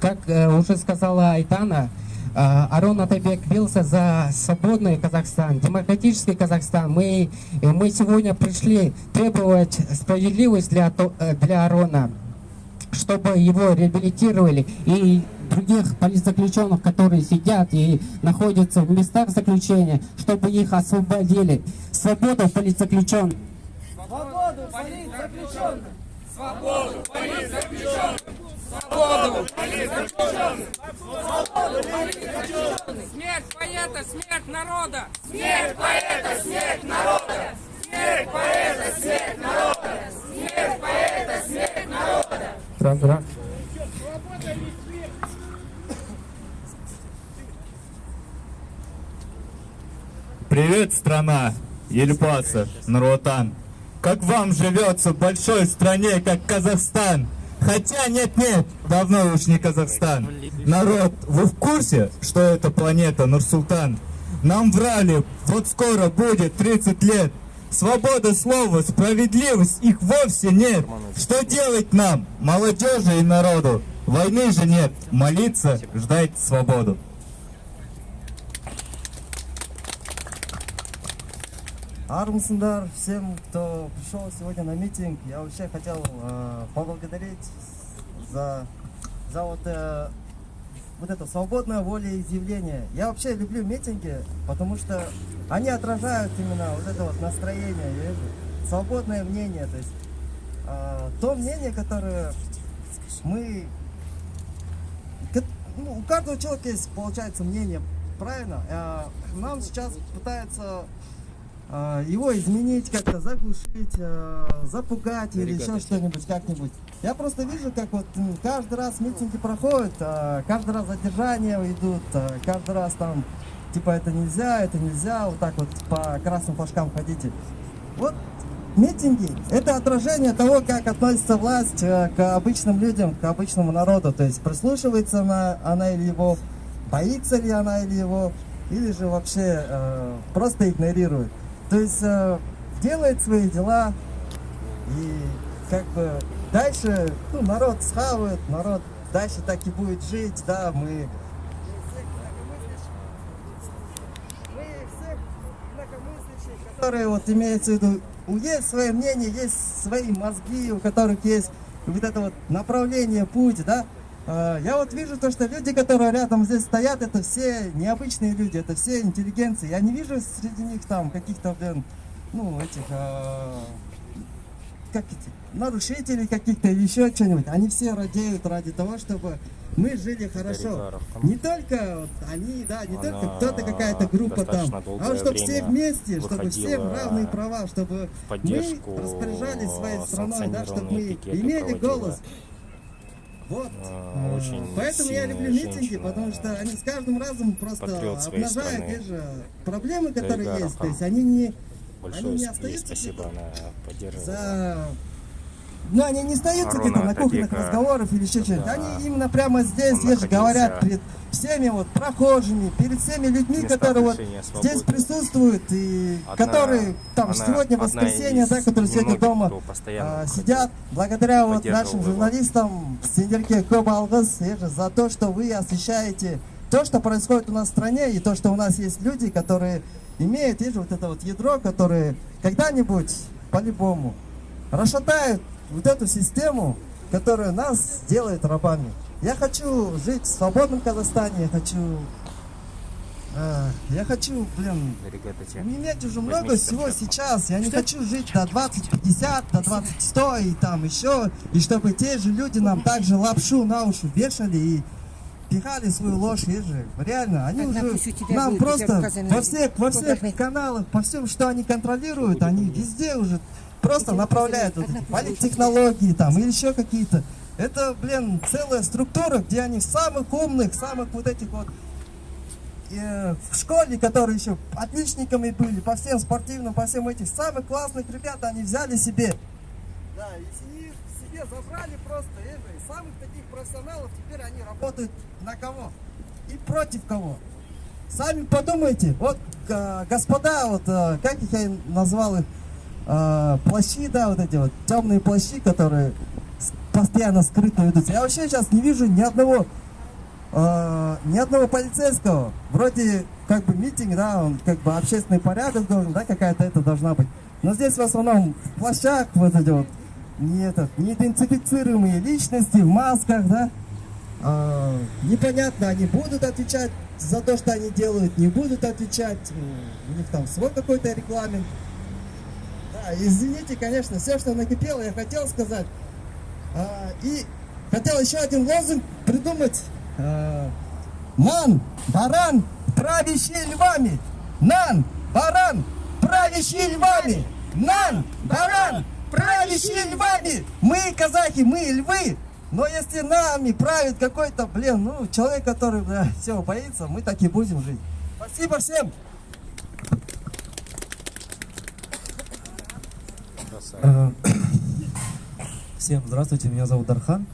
[SPEAKER 14] Как э, уже сказала Айтана, э, Арон Атабек бился за свободный Казахстан, демократический Казахстан. Мы, э, мы сегодня пришли требовать справедливость для, для Арона чтобы его реабилитировали и других политзаключенных, которые сидят и находятся в местах заключения, чтобы их освободили.
[SPEAKER 10] Свободу политзаключенных! Свободу политзаключенных! Свободу политзаключенных! Свободу! Смерть поэта, смерть народа! Смерть поэта, смерть народа! Смерть поэта, смерть народа! Смерть поэта, смерть народа!
[SPEAKER 14] Раз.
[SPEAKER 15] Привет, страна! Ельпаса, Нуротан. Как вам живется в большой стране, как Казахстан? Хотя нет-нет, давно уж не Казахстан. Народ, вы в курсе, что это планета Нурсултан? Нам врали, вот скоро будет 30 лет. Свобода слова, справедливость, их вовсе нет. Что делать нам, молодежи и народу? Войны же нет, молиться, ждать свободу.
[SPEAKER 16] Армсендар, всем, кто пришел сегодня на митинг, я вообще хотел э, поблагодарить за, за вот, э, вот это свободное волеизъявление. Я вообще люблю митинги, потому что они отражают именно вот это вот настроение, я вижу, свободное мнение, то есть э, то мнение, которое мы... ну, у каждого человека есть, получается, мнение, правильно? Э, нам сейчас пытаются его изменить, как-то заглушить, э, запугать или еще что-нибудь, как-нибудь. Я просто вижу, как вот каждый раз митинги проходят, э, каждый раз задержания идут, каждый раз там, типа, это нельзя, это нельзя, вот так вот по красным флажкам ходите. Вот митинги – это отражение того, как относится власть э, к обычным людям, к обычному народу. То есть прислушивается она, она или его, боится ли она или его, или же вообще э, просто игнорирует. То есть э, делает свои дела и как бы дальше ну, народ схавает, народ дальше так и будет жить, да, мы которые вот имеется в виду, есть свое мнение, есть свои мозги, у которых есть вот это вот направление, путь, да. Э, Я вот вижу то, что люди, которые рядом здесь стоят, это все необычные люди, это все интеллигенции. Я не вижу среди них там каких-то, блин, ну, этих, э, как эти, нарушителей каких-то еще что-нибудь. Они все радеют ради того, чтобы мы жили хорошо. Не только вот они, да, не только
[SPEAKER 1] Она
[SPEAKER 16] кто-то, какая-то группа там, а чтобы все вместе, чтобы все равные права, чтобы мы распоряжались своей страной, да, чтобы мы имели голос. Вот.
[SPEAKER 1] А, очень
[SPEAKER 16] Поэтому я люблю митинги,
[SPEAKER 1] женщина,
[SPEAKER 16] потому что они с каждым разом просто обнажают те же проблемы, которые
[SPEAKER 1] Дарига
[SPEAKER 16] есть. То есть они не,
[SPEAKER 1] Большое
[SPEAKER 16] они не остаются
[SPEAKER 1] спасибо, она поддерживала.
[SPEAKER 16] за... Ну, они не остаются где-то на кухонных разговорах или еще что-нибудь.
[SPEAKER 1] когда
[SPEAKER 16] Они именно прямо здесь, же говорят перед всеми вот прохожими, перед всеми людьми, которые вот здесь присутствуют и
[SPEAKER 1] Одна-
[SPEAKER 16] которые там
[SPEAKER 1] она
[SPEAKER 16] сегодня воскресенье, да, которые сегодня дома а, сидят. Благодаря вот нашим журналистам Сендерке Кобалгас за то, что вы освещаете то, что происходит у нас в стране, и то, что у нас есть люди, которые имеют, видишь, вот это вот ядро, которые когда-нибудь по-любому расшатают вот эту систему, которая нас делает рабами. Я хочу жить в свободном Казахстане, я хочу... э, я хочу, блин, иметь уже много всего сейчас. Я не хочу жить до 2050, до 2100 и там еще. И чтобы те же люди нам также лапшу на уши вешали и пихали свою ложь, же, реально, они уже нам просто во всех, во всех каналах, по всем, что они контролируют, они везде уже просто направляют вот политтехнологии там или еще какие-то. Это, блин, целая структура, где они самых умных, самых вот этих вот э, в школе, которые еще отличниками были, по всем спортивным, по всем этим самых классных ребят, они взяли себе. Да, и себе забрали просто, это, и самых таких профессионалов, теперь они работают на кого? И против кого? Сами подумайте, вот э, господа, вот э, как их я назвал их, э, плащи, да, вот эти вот темные плащи, которые постоянно скрытно ведутся. Я вообще сейчас не вижу ни одного, э, ни одного полицейского. Вроде как бы митинг, да, он как бы общественный порядок должен, да, какая-то это должна быть. Но здесь в основном в плащах вот эти вот не этот, неидентифицируемые личности в масках, да. А, непонятно, они будут отвечать за то, что они делают, не будут отвечать. У них там свой какой-то регламент. Да, извините, конечно, все, что накипело, я хотел сказать. А, и хотел еще один лозунг придумать. А, Ман, баран, правящий львами. Нан, баран, правящий львами. Нан, баран, правящий львами. Мы казахи, мы львы. Но если нами правит какой-то, блин, ну, человек, который, бля, всего боится, мы так и будем жить. Спасибо всем.
[SPEAKER 6] Э, Всем здравствуйте, меня зовут Дархан.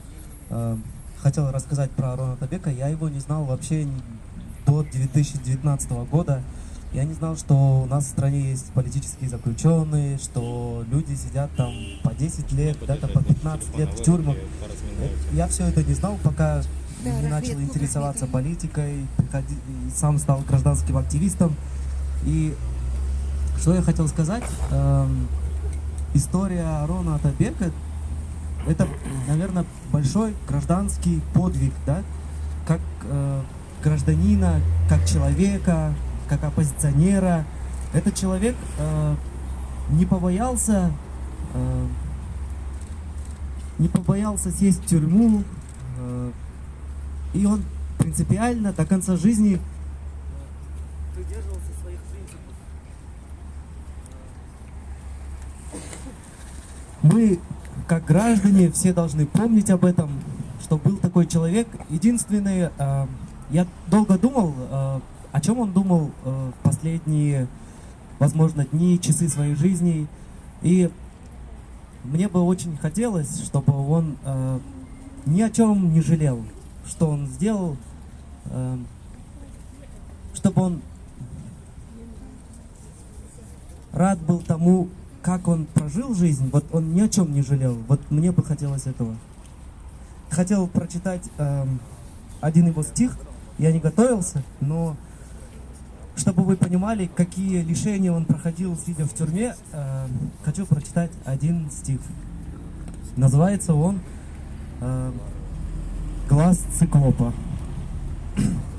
[SPEAKER 6] Э, Хотел рассказать про Арона Табека. Я его не знал вообще до 2019 года. Я не знал, что у нас в стране есть политические заключенные, что люди сидят там по 10 лет, да-то по 15 лет в тюрьмах. Э, Я все это не знал, пока не начал интересоваться политикой, приходи- сам стал гражданским активистом. И что я хотел сказать? История Арона Атабека это, наверное, большой гражданский подвиг, да, как э, гражданина, как человека, как оппозиционера. Этот человек э, не побоялся, э, не побоялся сесть в тюрьму, э, и он принципиально до конца жизни придерживался Мы, как граждане, все должны помнить об этом, что был такой человек. Единственное, э, я долго думал, э, о чем он думал э, последние, возможно, дни, часы своей жизни. И мне бы очень хотелось, чтобы он э, ни о чем не жалел, что он сделал, э, чтобы он рад был тому, как он прожил жизнь, вот он ни о чем не жалел. Вот мне бы хотелось этого. Хотел прочитать эм, один его стих, я не готовился, но чтобы вы понимали, какие лишения он проходил, сидя в тюрьме, эм, хочу прочитать один стих. Называется он эм, «Глаз циклопа».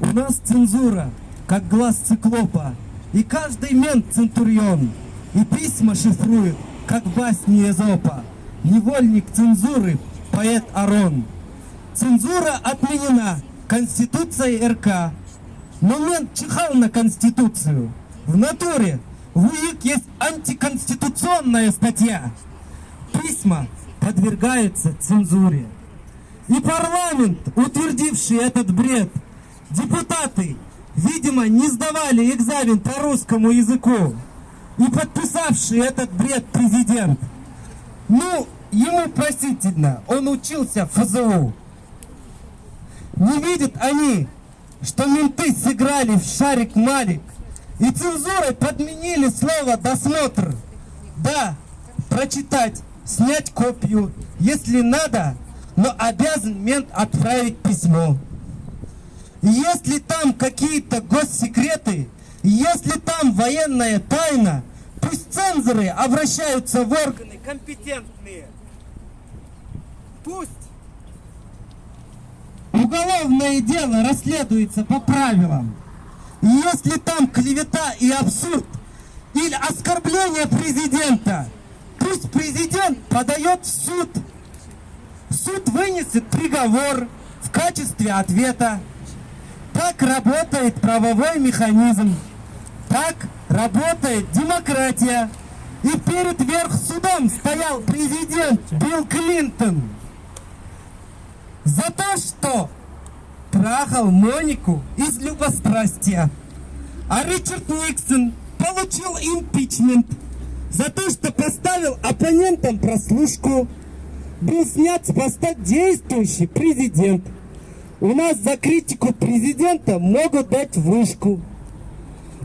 [SPEAKER 6] У нас цензура, как глаз циклопа, и каждый мент центурион, и письма шифрует, как в басне Эзопа. Невольник цензуры, поэт Арон. Цензура отменена Конституцией РК. Но мент чихал на Конституцию. В натуре в УИК есть антиконституционная статья. Письма подвергаются цензуре. И парламент, утвердивший этот бред, депутаты, видимо, не сдавали экзамен по русскому языку. И подписавший этот бред президент. Ну, ему простительно, он учился в ФЗУ. Не видят они, что менты сыграли в шарик-малик и цензурой подменили слово «досмотр». Да, прочитать, снять копию, если надо, но обязан мент отправить письмо. Если там какие-то госсекреты, если там военная тайна, пусть цензоры обращаются в органы компетентные. Пусть уголовное дело расследуется по правилам. Если там клевета и абсурд или оскорбление президента, пусть президент подает в суд. Суд вынесет приговор в качестве ответа. Так работает правовой механизм. Так работает демократия. И перед верхсудом стоял президент Билл Клинтон. За то, что трахал Монику из любострастия. А Ричард Никсон получил импичмент за то, что поставил оппонентам прослушку. Был снят с поста действующий президент. У нас за критику президента могут дать вышку.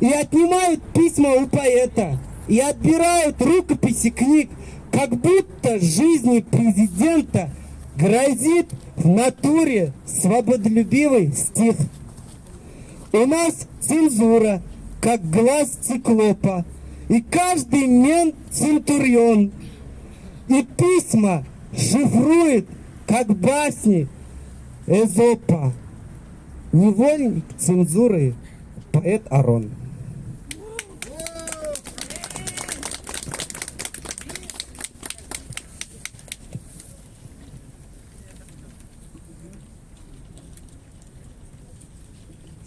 [SPEAKER 6] И отнимают письма у поэта. И отбирают рукописи книг, как будто жизни президента грозит в натуре свободолюбивый стих. У нас цензура, как глаз циклопа, и каждый мент центурион. И письма шифрует, как басни Эзопа. Невольник цензуры поэт Арон.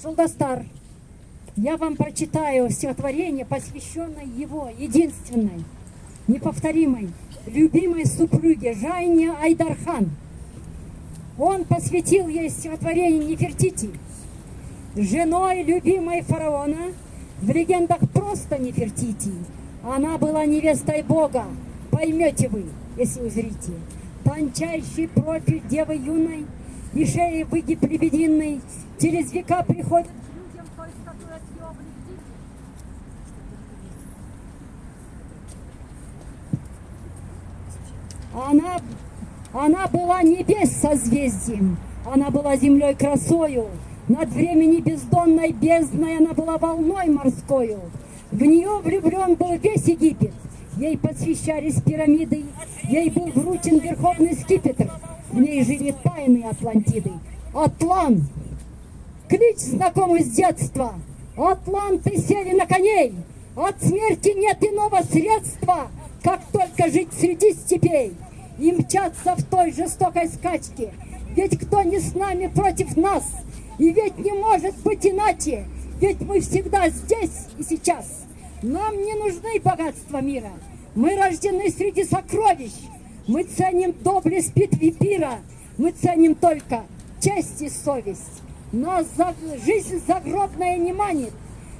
[SPEAKER 8] Солдастар, я вам прочитаю стихотворение, посвященное его единственной, неповторимой, любимой супруге Жайне Айдархан. Он посвятил ей стихотворение Нефертити, женой любимой фараона, в легендах просто Нефертити. Она была невестой Бога, поймете вы, если узрите. Тончайший профиль девы юной и шеи выгиб лебединый через века приходит. Она, она была небес созвездием, она была землей красою, над времени бездонной бездной она была волной морскою. В нее влюблен был весь Египет, ей посвящались пирамиды, ей был вручен верховный скипетр, в ней жили тайны Атлантиды. Атлан, клич знакомый с детства, Атланты сели на коней, от смерти нет иного средства, как только жить среди степей и мчаться в той жестокой скачке. Ведь кто не с нами против нас, и ведь не может быть иначе, ведь мы всегда здесь и сейчас. Нам не нужны богатства мира, мы рождены среди сокровищ, мы ценим доблесть битвы пира, мы ценим только честь и совесть. Нас за... жизнь загробная не манит,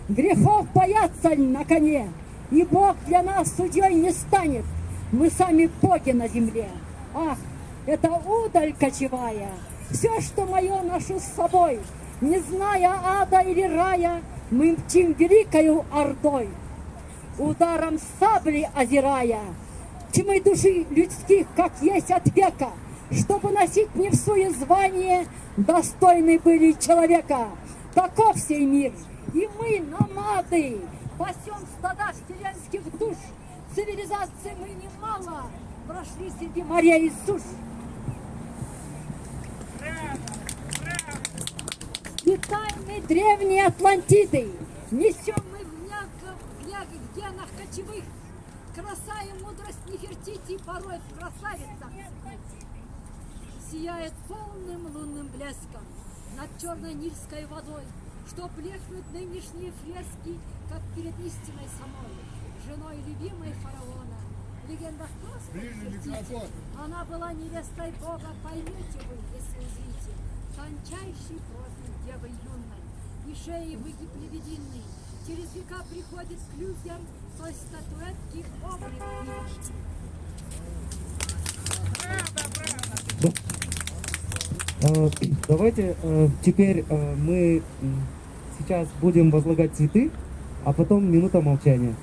[SPEAKER 8] грехов боятся на коне, и Бог для нас судьей не станет, мы сами боги на земле. Ах, это удаль кочевая, все, что мое, ношу с собой, не зная ада или рая, мы мчим великою ордой, ударом сабли озирая, тьмы души людских, как есть от века, чтобы носить не в суе звание, достойны были человека. Таков сей мир, и мы, намады, пасем стада вселенских душ. Цивилизации мы немало прошли среди морей и суш. И тайны древней Атлантиды несем мы в мягких генах кочевых. Краса и мудрость Нефертити порой в красавицах сияет полным лунным блеском над черной нильской водой, что блекнут нынешние фрески, как перед истиной самой, женой любимой фараона. В легендах просто. Она была невестой Бога, поймете вы, если узрите. Тончайший профиль девы юной, и шеи выгиб лебединый, через века приходит к людям той статуэтки облик видишь.
[SPEAKER 17] Э, Давайте э, теперь э, мы сейчас будем возлагать цветы, а потом минута молчания.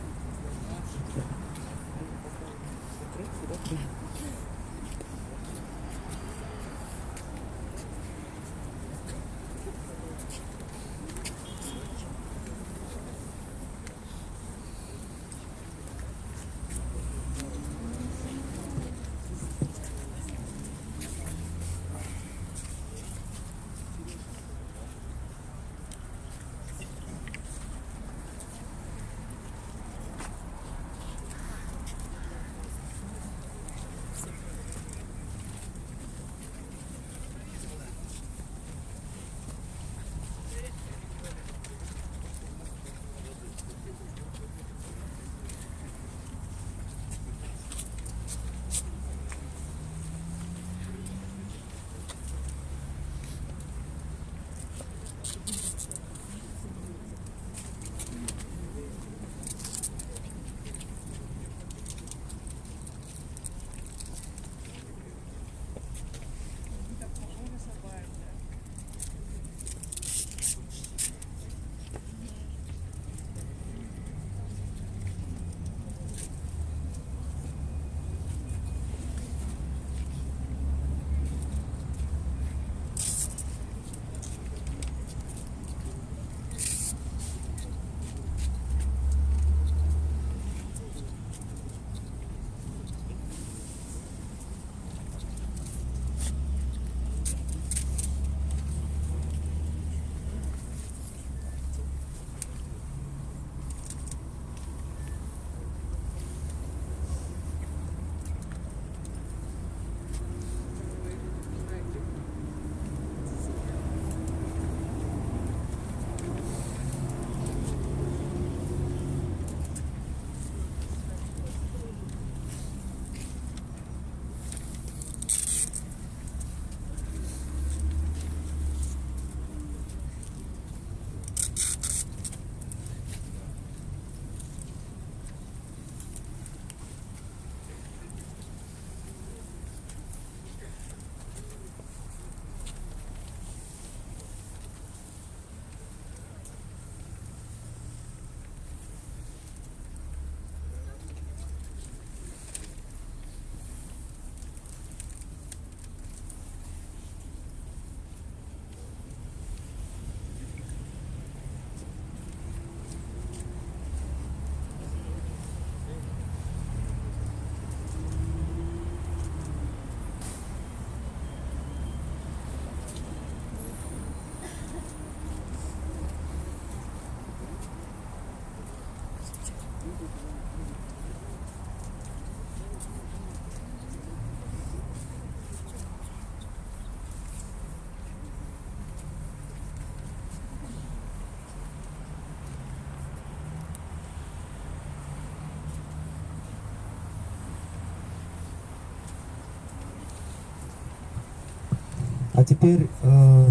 [SPEAKER 6] А теперь э,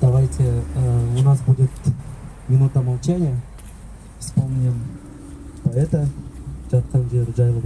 [SPEAKER 6] давайте э, у нас будет минута молчания. Вспомним поэта жатқан жері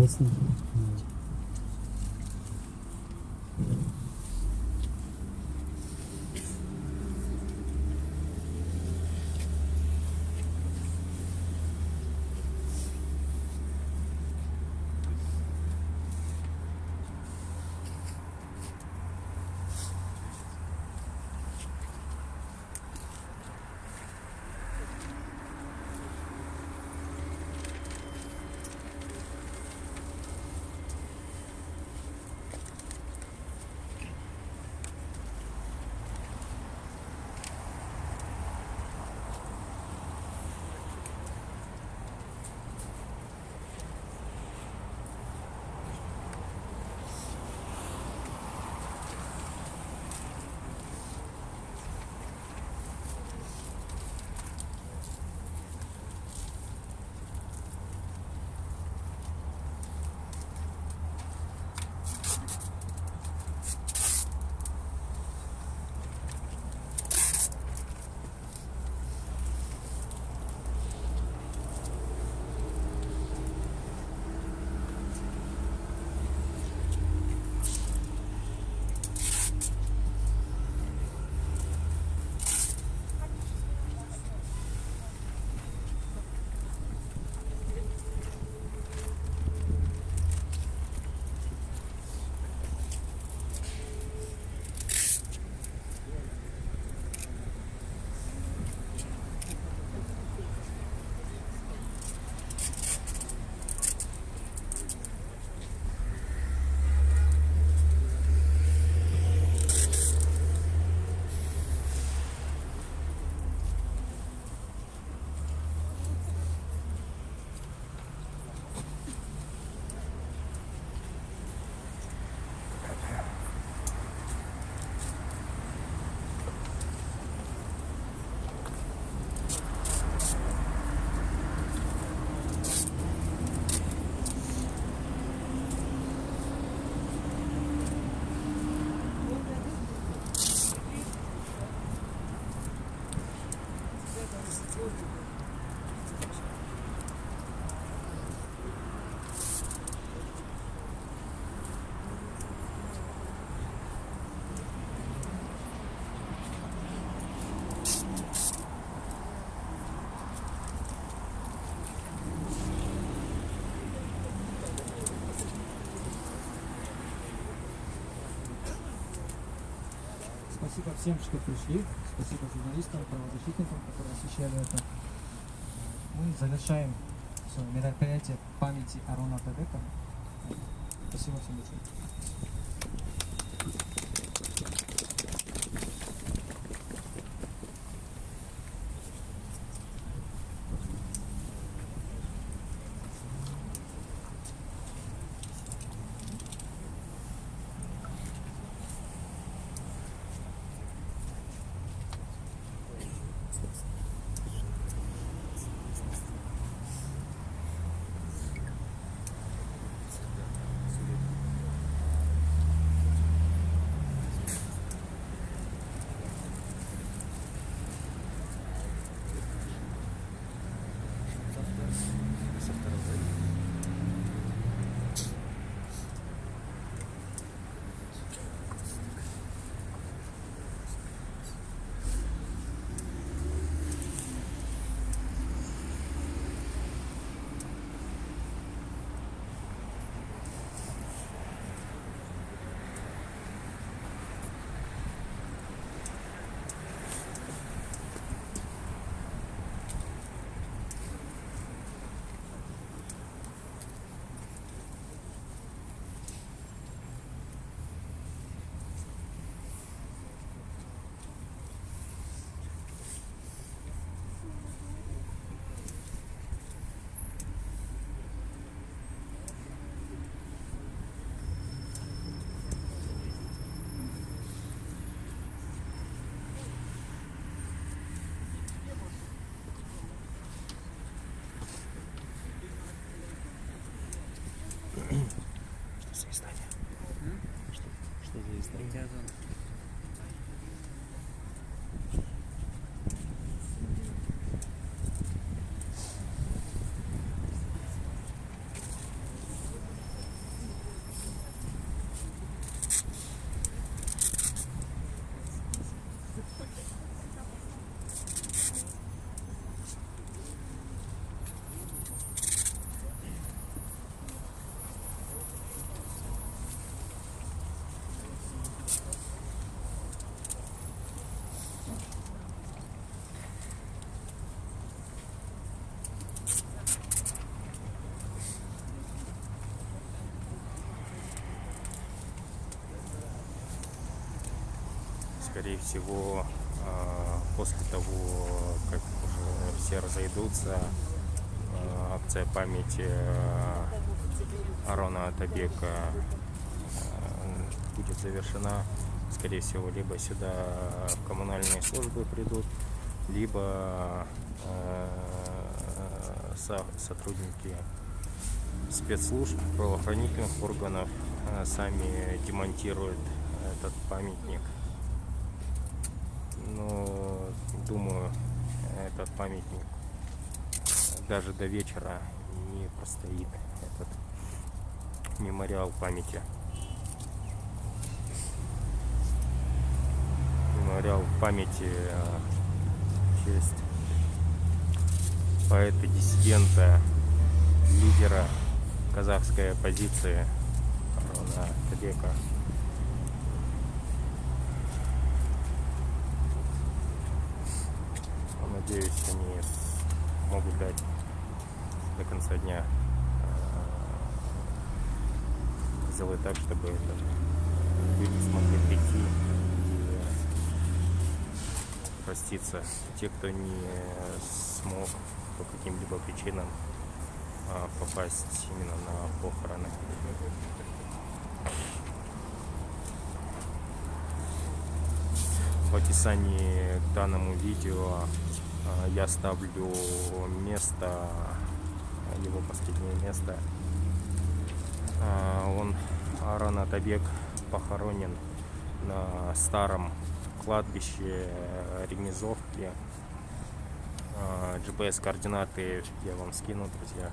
[SPEAKER 2] Спасибо всем, что пришли. Спасибо журналистам, правозащитникам, которые освещали это. Мы завершаем мероприятие памяти Арона Табека. Спасибо всем большое.
[SPEAKER 1] Что за издание? Что, скорее всего, а, после того, как уже все разойдутся, акция памяти а, Арона Атабека а, будет завершена. Скорее всего, либо сюда в коммунальные службы придут, либо со- сотрудники спецслужб, правоохранительных органов сами демонтируют этот памятник. Но думаю, этот памятник даже до вечера не простоит этот мемориал памяти. Мемориал памяти в честь поэта-диссидента, лидера казахской оппозиции Арона Табека. Надеюсь, они могут дать до конца дня э, сделать так, чтобы люди смогли прийти и проститься. Те, кто не смог по каким-либо причинам а, попасть именно на похороны. В описании к данному видео я ставлю место, его последнее место. А, Он, Аран Атабек, похоронен на старом кладбище Ремезовки. А, GPS-координаты я вам скину, друзья.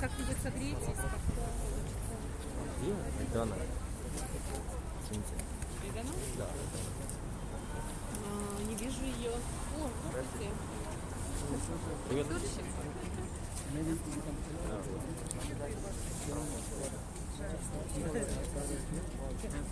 [SPEAKER 4] Как-нибудь согреетесь?
[SPEAKER 1] И Дана. Извините.
[SPEAKER 4] Видано?
[SPEAKER 1] Да.
[SPEAKER 4] А, не вижу ее. О, здравствуйте.
[SPEAKER 1] Привет.
[SPEAKER 4] Дурщик?
[SPEAKER 10] Нам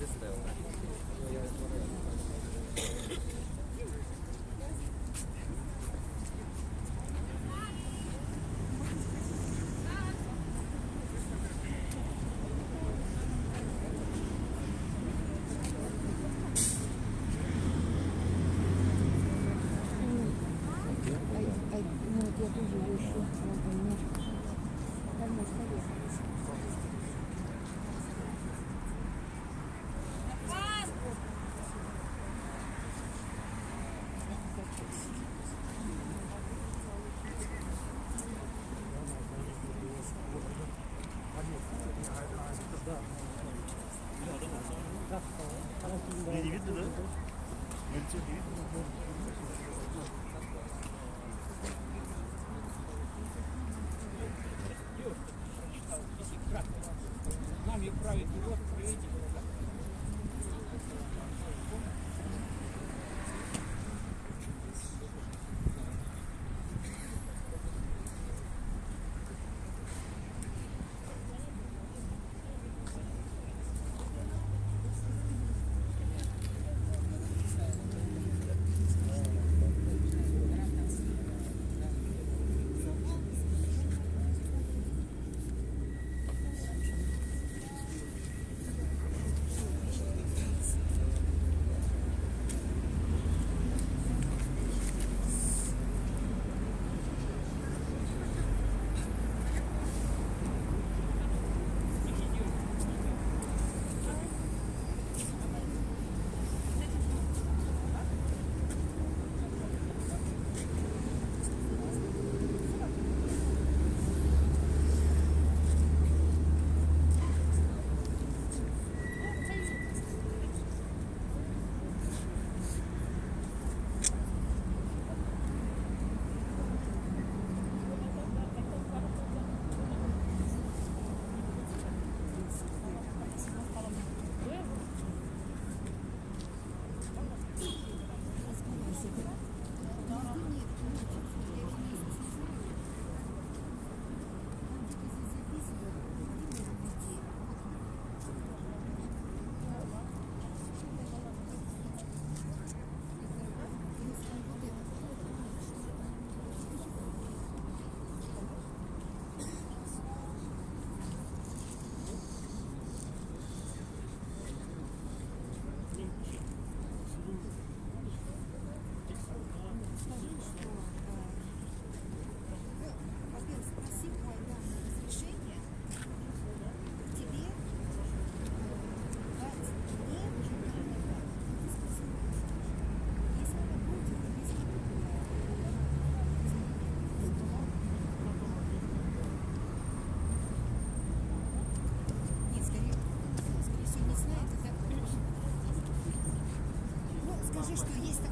[SPEAKER 18] Скажи, что есть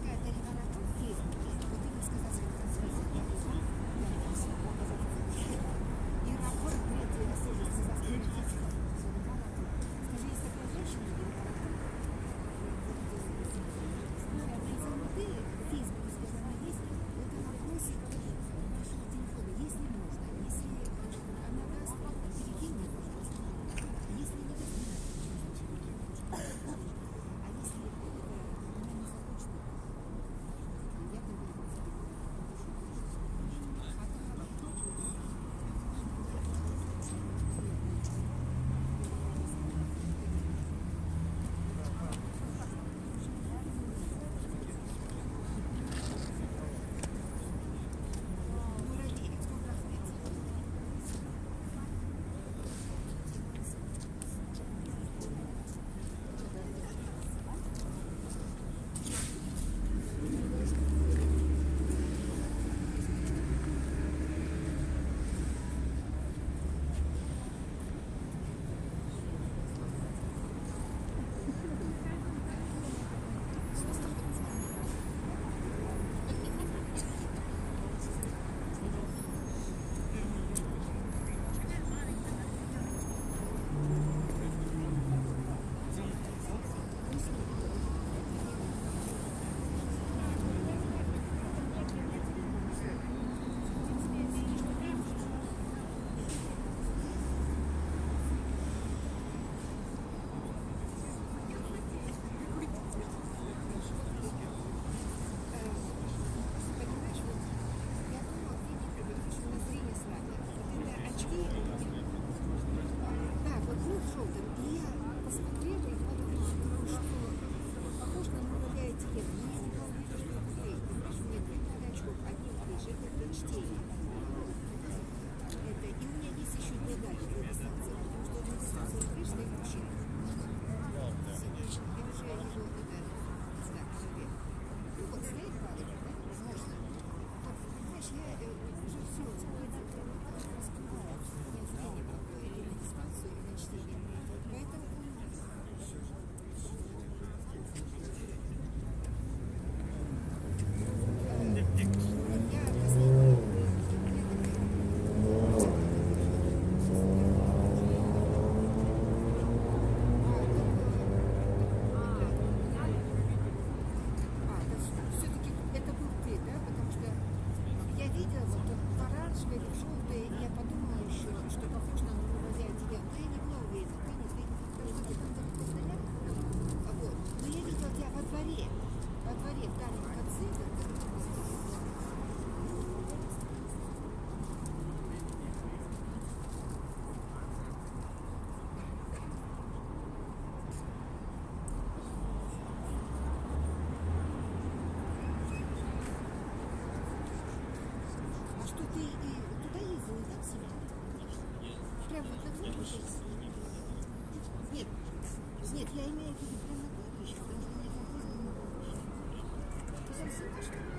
[SPEAKER 18] Thank you. Нет, нет, я имею в виду прямо кладбище, потому что у меня колхозного кладбища. Ты совсем что ли?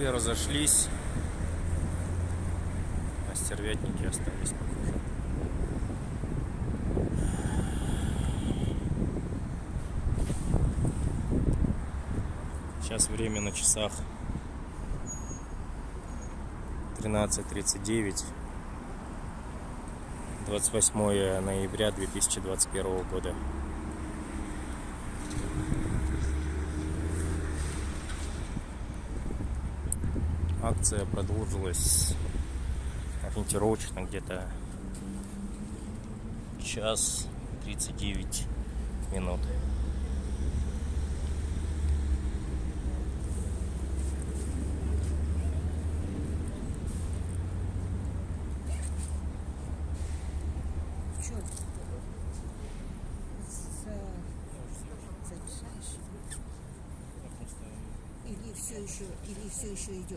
[SPEAKER 18] Все
[SPEAKER 1] разошлись. А стервятники остались, похоже. Сейчас время на часах 13.39. 28 ноября 2021 года. Акция продолжилась ориентировочно где-то час 39 минут.
[SPEAKER 18] 就是一卷，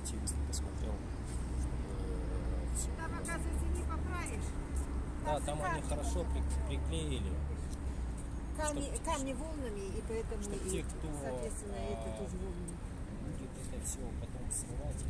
[SPEAKER 18] активистно посмотрел, э, Там, оказывается, не поправишь.
[SPEAKER 1] Да, там они хорошо приклеили.
[SPEAKER 18] Камни, чтобы, камни волнами, и поэтому,
[SPEAKER 1] чтобы
[SPEAKER 18] и,
[SPEAKER 1] те, кто,
[SPEAKER 18] соответственно, а, это
[SPEAKER 1] э,
[SPEAKER 18] тоже волнами.
[SPEAKER 1] Будет это все потом
[SPEAKER 18] срывать.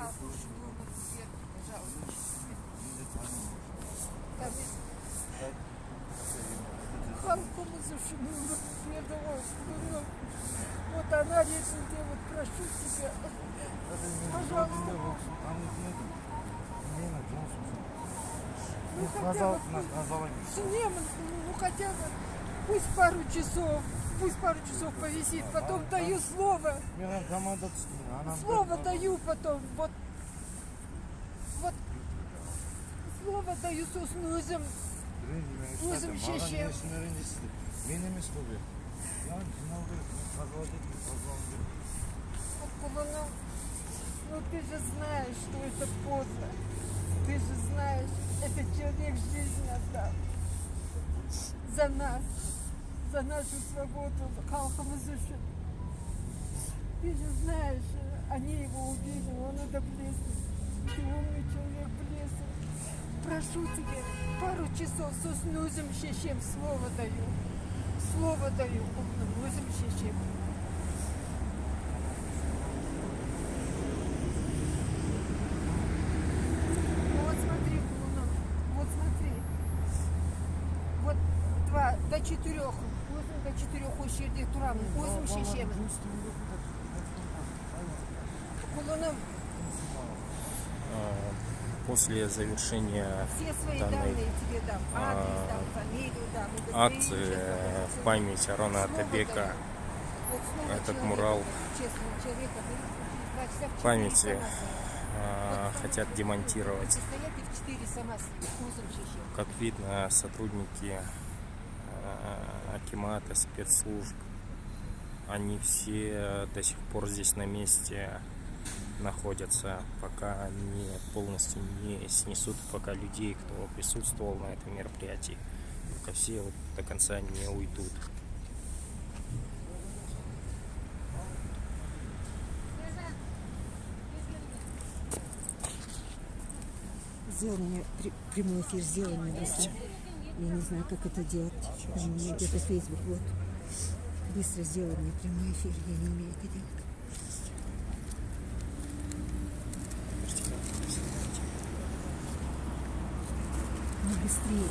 [SPEAKER 19] Халкumuzu şunu передавай, что Вот она речь делает, прошу тебя. Пожалуйста. Ну, хотя бы Неман, ну хотя бы пусть пару часов, пусть пару часов повисит, потом даю слово. Слово даю потом, вот, вот, слово даю сосын өзім, өзім шешем.
[SPEAKER 20] Мен емес бұл бе. Яғни жинау керек, тазалау керек, тазалау керек.
[SPEAKER 19] Ну ты же знаешь, что это поздно. Ты же знаешь, этот человек жизнь отдал. За нас, за нашу свободу, халқымыз үшін. Ты же знаешь, они его убили, он это блеск. Ты умный человек, блеск. Прошу тебя, пару часов сосын өзім шешем, слово даю Слово даю, умным өзім шешем. Ну вот смотри, Кулунов, вот смотри. Вот два до четырех. Өзім до четырех осы жерде тұрамын. Өзім шешемін.
[SPEAKER 1] После завершения данной а, акции э, в память Арона Атабека, этот мурал.
[SPEAKER 19] в
[SPEAKER 1] памяти а, хотят демонтировать. Как видно, сотрудники а, Акимата, спецслужб, они все до сих пор здесь на месте находятся, пока не полностью не снесут, пока людей, кто присутствовал на этом мероприятии, пока все вот до конца не уйдут.
[SPEAKER 8] Сделай мне прямой эфир, сделай мне быстро. Я не знаю, как это делать. У где-то Facebook, вот. Быстро сделай мне прямой эфир, я не умею это делать. Ну,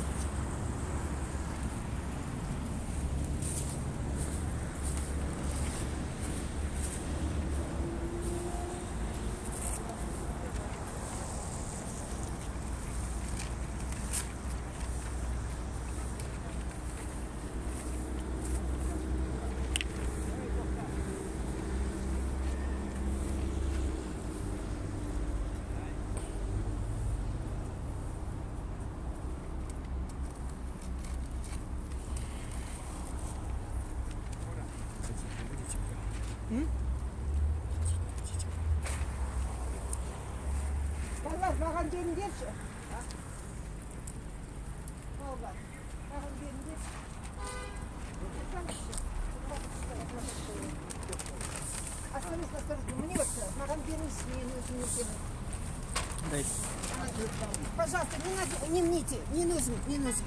[SPEAKER 19] не, мните, не нужно, не нужно.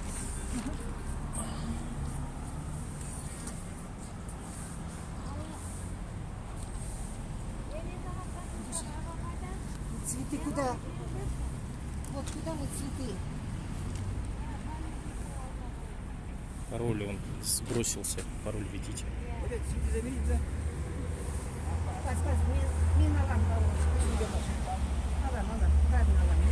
[SPEAKER 19] Цветы куда? Вот куда вот цветы?
[SPEAKER 1] Пароль он сбросился, пароль
[SPEAKER 19] аламын бауырым. Алам, алам, алам, өзім алам.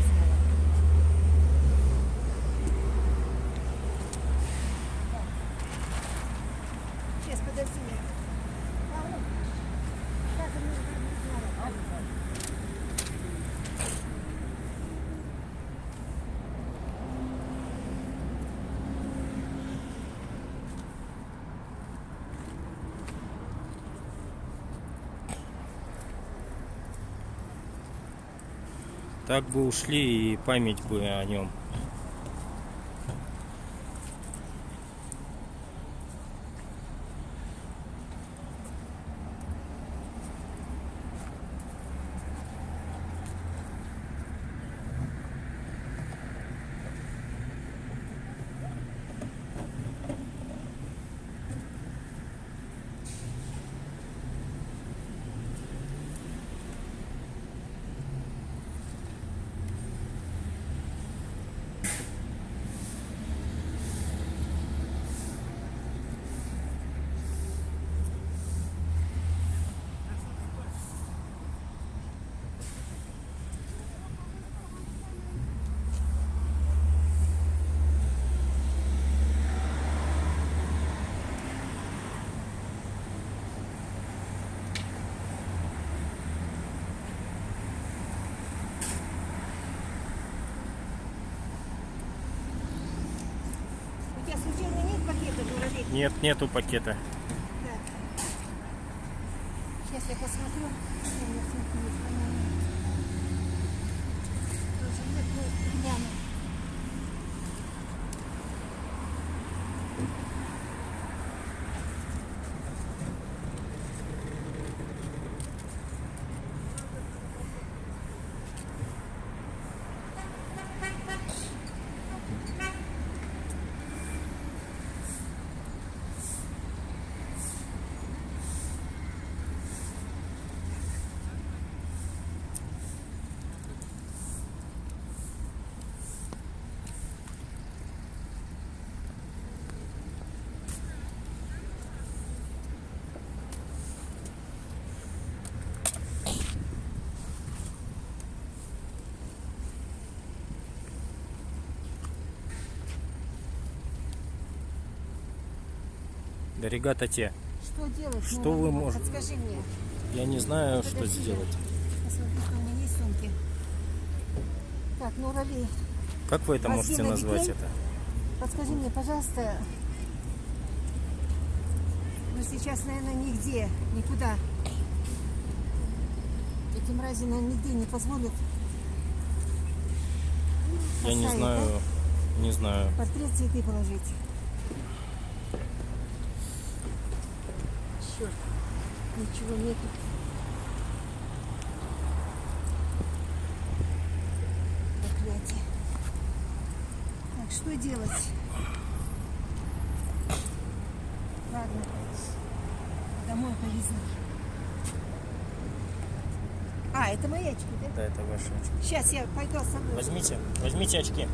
[SPEAKER 1] Так бы ушли и память бы о нем Нет, нету пакета.
[SPEAKER 8] Сейчас я посмотрю. Нет, нет, нет, по-моему. Тоже нет, ну, гляну.
[SPEAKER 1] Да, ребята те.
[SPEAKER 8] Что делать?
[SPEAKER 1] Что
[SPEAKER 8] Ну,
[SPEAKER 1] вы можете?
[SPEAKER 8] Подскажи мне.
[SPEAKER 1] Я не знаю, что
[SPEAKER 8] Подожди,
[SPEAKER 1] сделать.
[SPEAKER 8] Посмотри, что у меня есть в сумке. Так, ну, Рали,
[SPEAKER 1] Как вы это можете
[SPEAKER 8] Василий
[SPEAKER 1] назвать
[SPEAKER 8] Бекей?
[SPEAKER 1] это?
[SPEAKER 8] подскажи мне, пожалуйста, ну сейчас, наверное, нигде, никуда. Эти мрази, наверное, нигде не позволят
[SPEAKER 1] Я не знаю, не знаю.
[SPEAKER 8] портрет цветы положить. Черт, ничего нету. Проклятие. Так, что делать? Ладно, домой повезу. А, это мои очки, да?
[SPEAKER 1] Да, это ваши очки.
[SPEAKER 8] Сейчас я пойду с собой.
[SPEAKER 1] Возьмите, возьмите очки.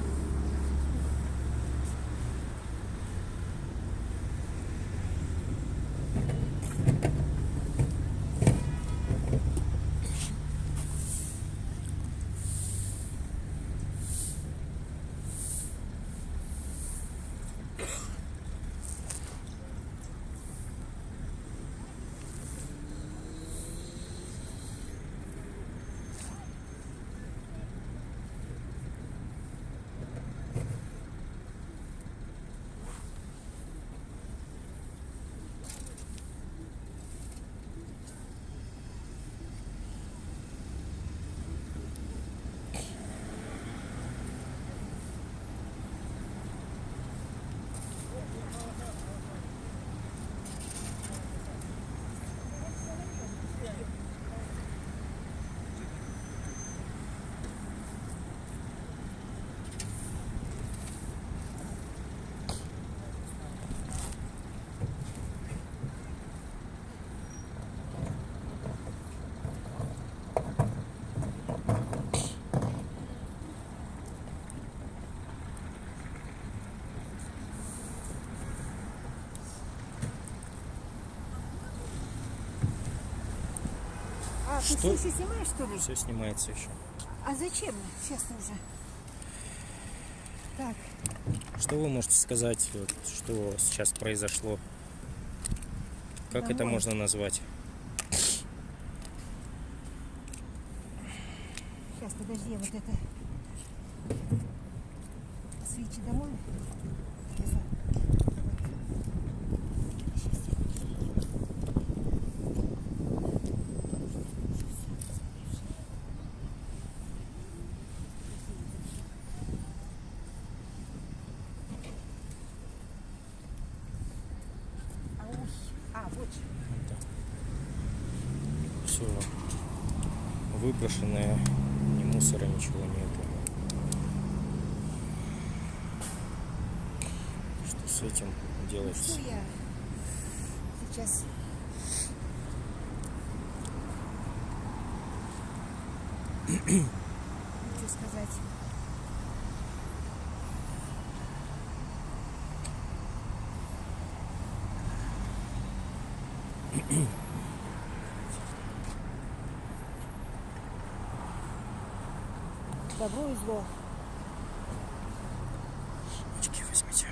[SPEAKER 8] Ты
[SPEAKER 1] Что?
[SPEAKER 8] все еще снимаешь, что ли?
[SPEAKER 1] Все снимается еще.
[SPEAKER 8] А зачем? Сейчас уже. Так,
[SPEAKER 1] Что вы можете сказать, вот, что сейчас произошло? Как это
[SPEAKER 8] Домой.
[SPEAKER 1] можно назвать?
[SPEAKER 8] сейчас, подожди, я вот это... Свечи домой. Везу. А, ой, а, вот же.
[SPEAKER 1] Все выброшенное, ни мусора, ничего нету. Что с этим делать?
[SPEAKER 8] Что я сейчас... Хочу сказать. Добро и зло.
[SPEAKER 1] Очки возьмите.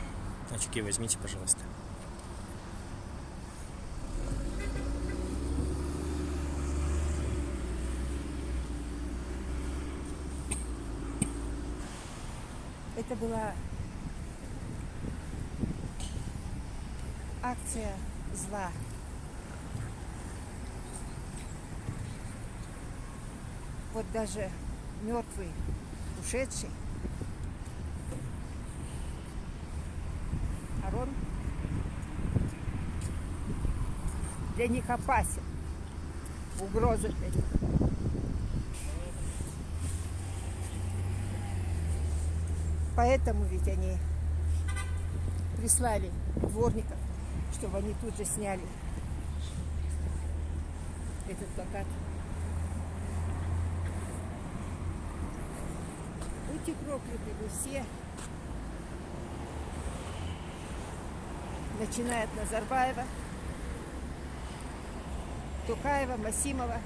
[SPEAKER 1] Очки возьмите, пожалуйста.
[SPEAKER 8] Это была... акция зла. Вот даже мертвый, ушедший, Арон для них опасен, угроза для них. Поэтому ведь они прислали дворников, чтобы они тут же сняли этот плакат. Будьте прокляты вы все, начиная от Назарбаева, Тукаева, Масимова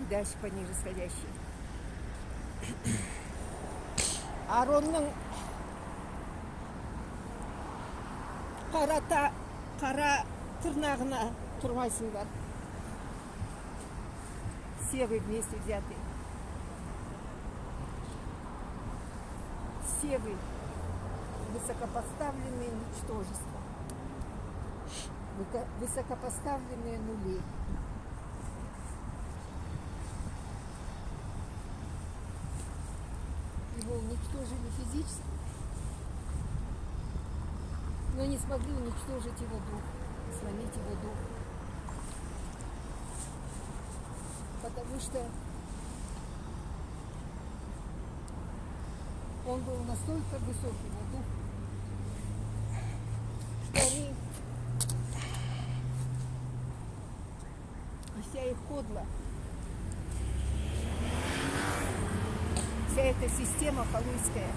[SPEAKER 8] и дальше по ниже сходящие. Аронның қара, та, қара тырнағына тұрмайсыңдар. Все вы вместе взяты. Все вы высокопоставленные ничтожества. Высокопоставленные нули. Его уничтожили физически, но не смогли уничтожить его дух, сломить его дух. Потому что он был настолько высокий, его дух, что они кодла, вся эта система халуйская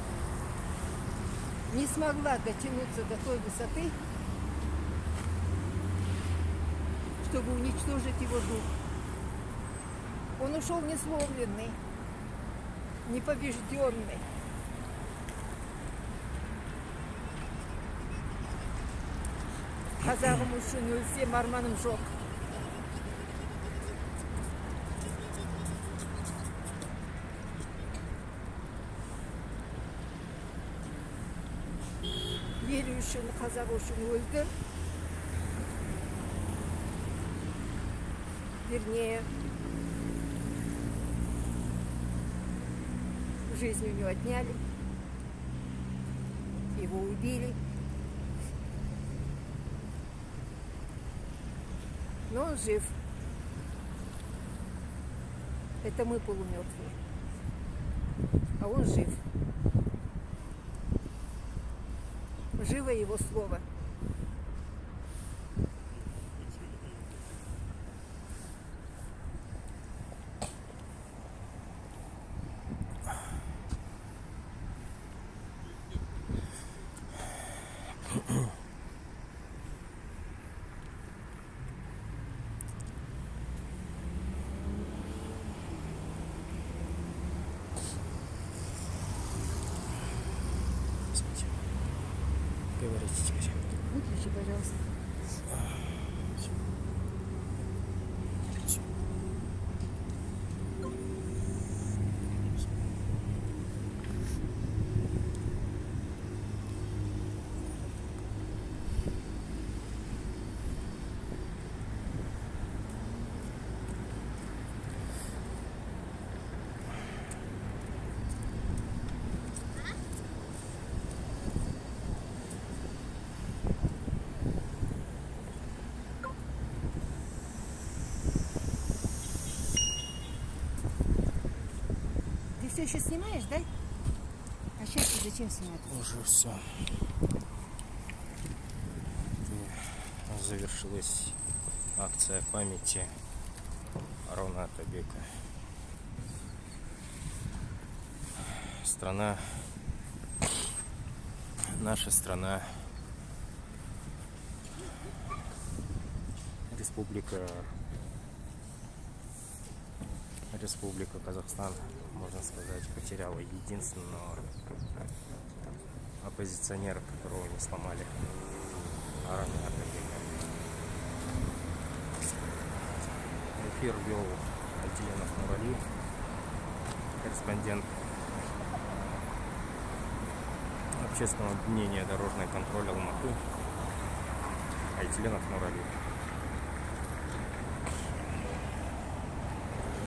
[SPEAKER 8] не смогла дотянуться до той высоты, чтобы уничтожить его дух. Он ушел несломленный, непобежденный. Қазағым үшін өлсем арманым жоқ. ел үшін қазақ үшін өлді вернее жизнь у него отняли его убили но он жив это мы полумертвые а он жив Живо его слово.
[SPEAKER 1] Говорите теперь.
[SPEAKER 8] Выключи, пожалуйста. Ты все еще снимаешь, да? А сейчас ты зачем снимать?
[SPEAKER 1] Уже все. Завершилась акция памяти Арона Атабека. Страна, наша страна, республика, республика Казахстан, можно сказать, потеряла единственного оппозиционера, которого не сломали. Арана. Эфир вел Альтиленов Нурали, корреспондент общественного объединения «Дорожный контроль Алматы» Айтиленов Нурали.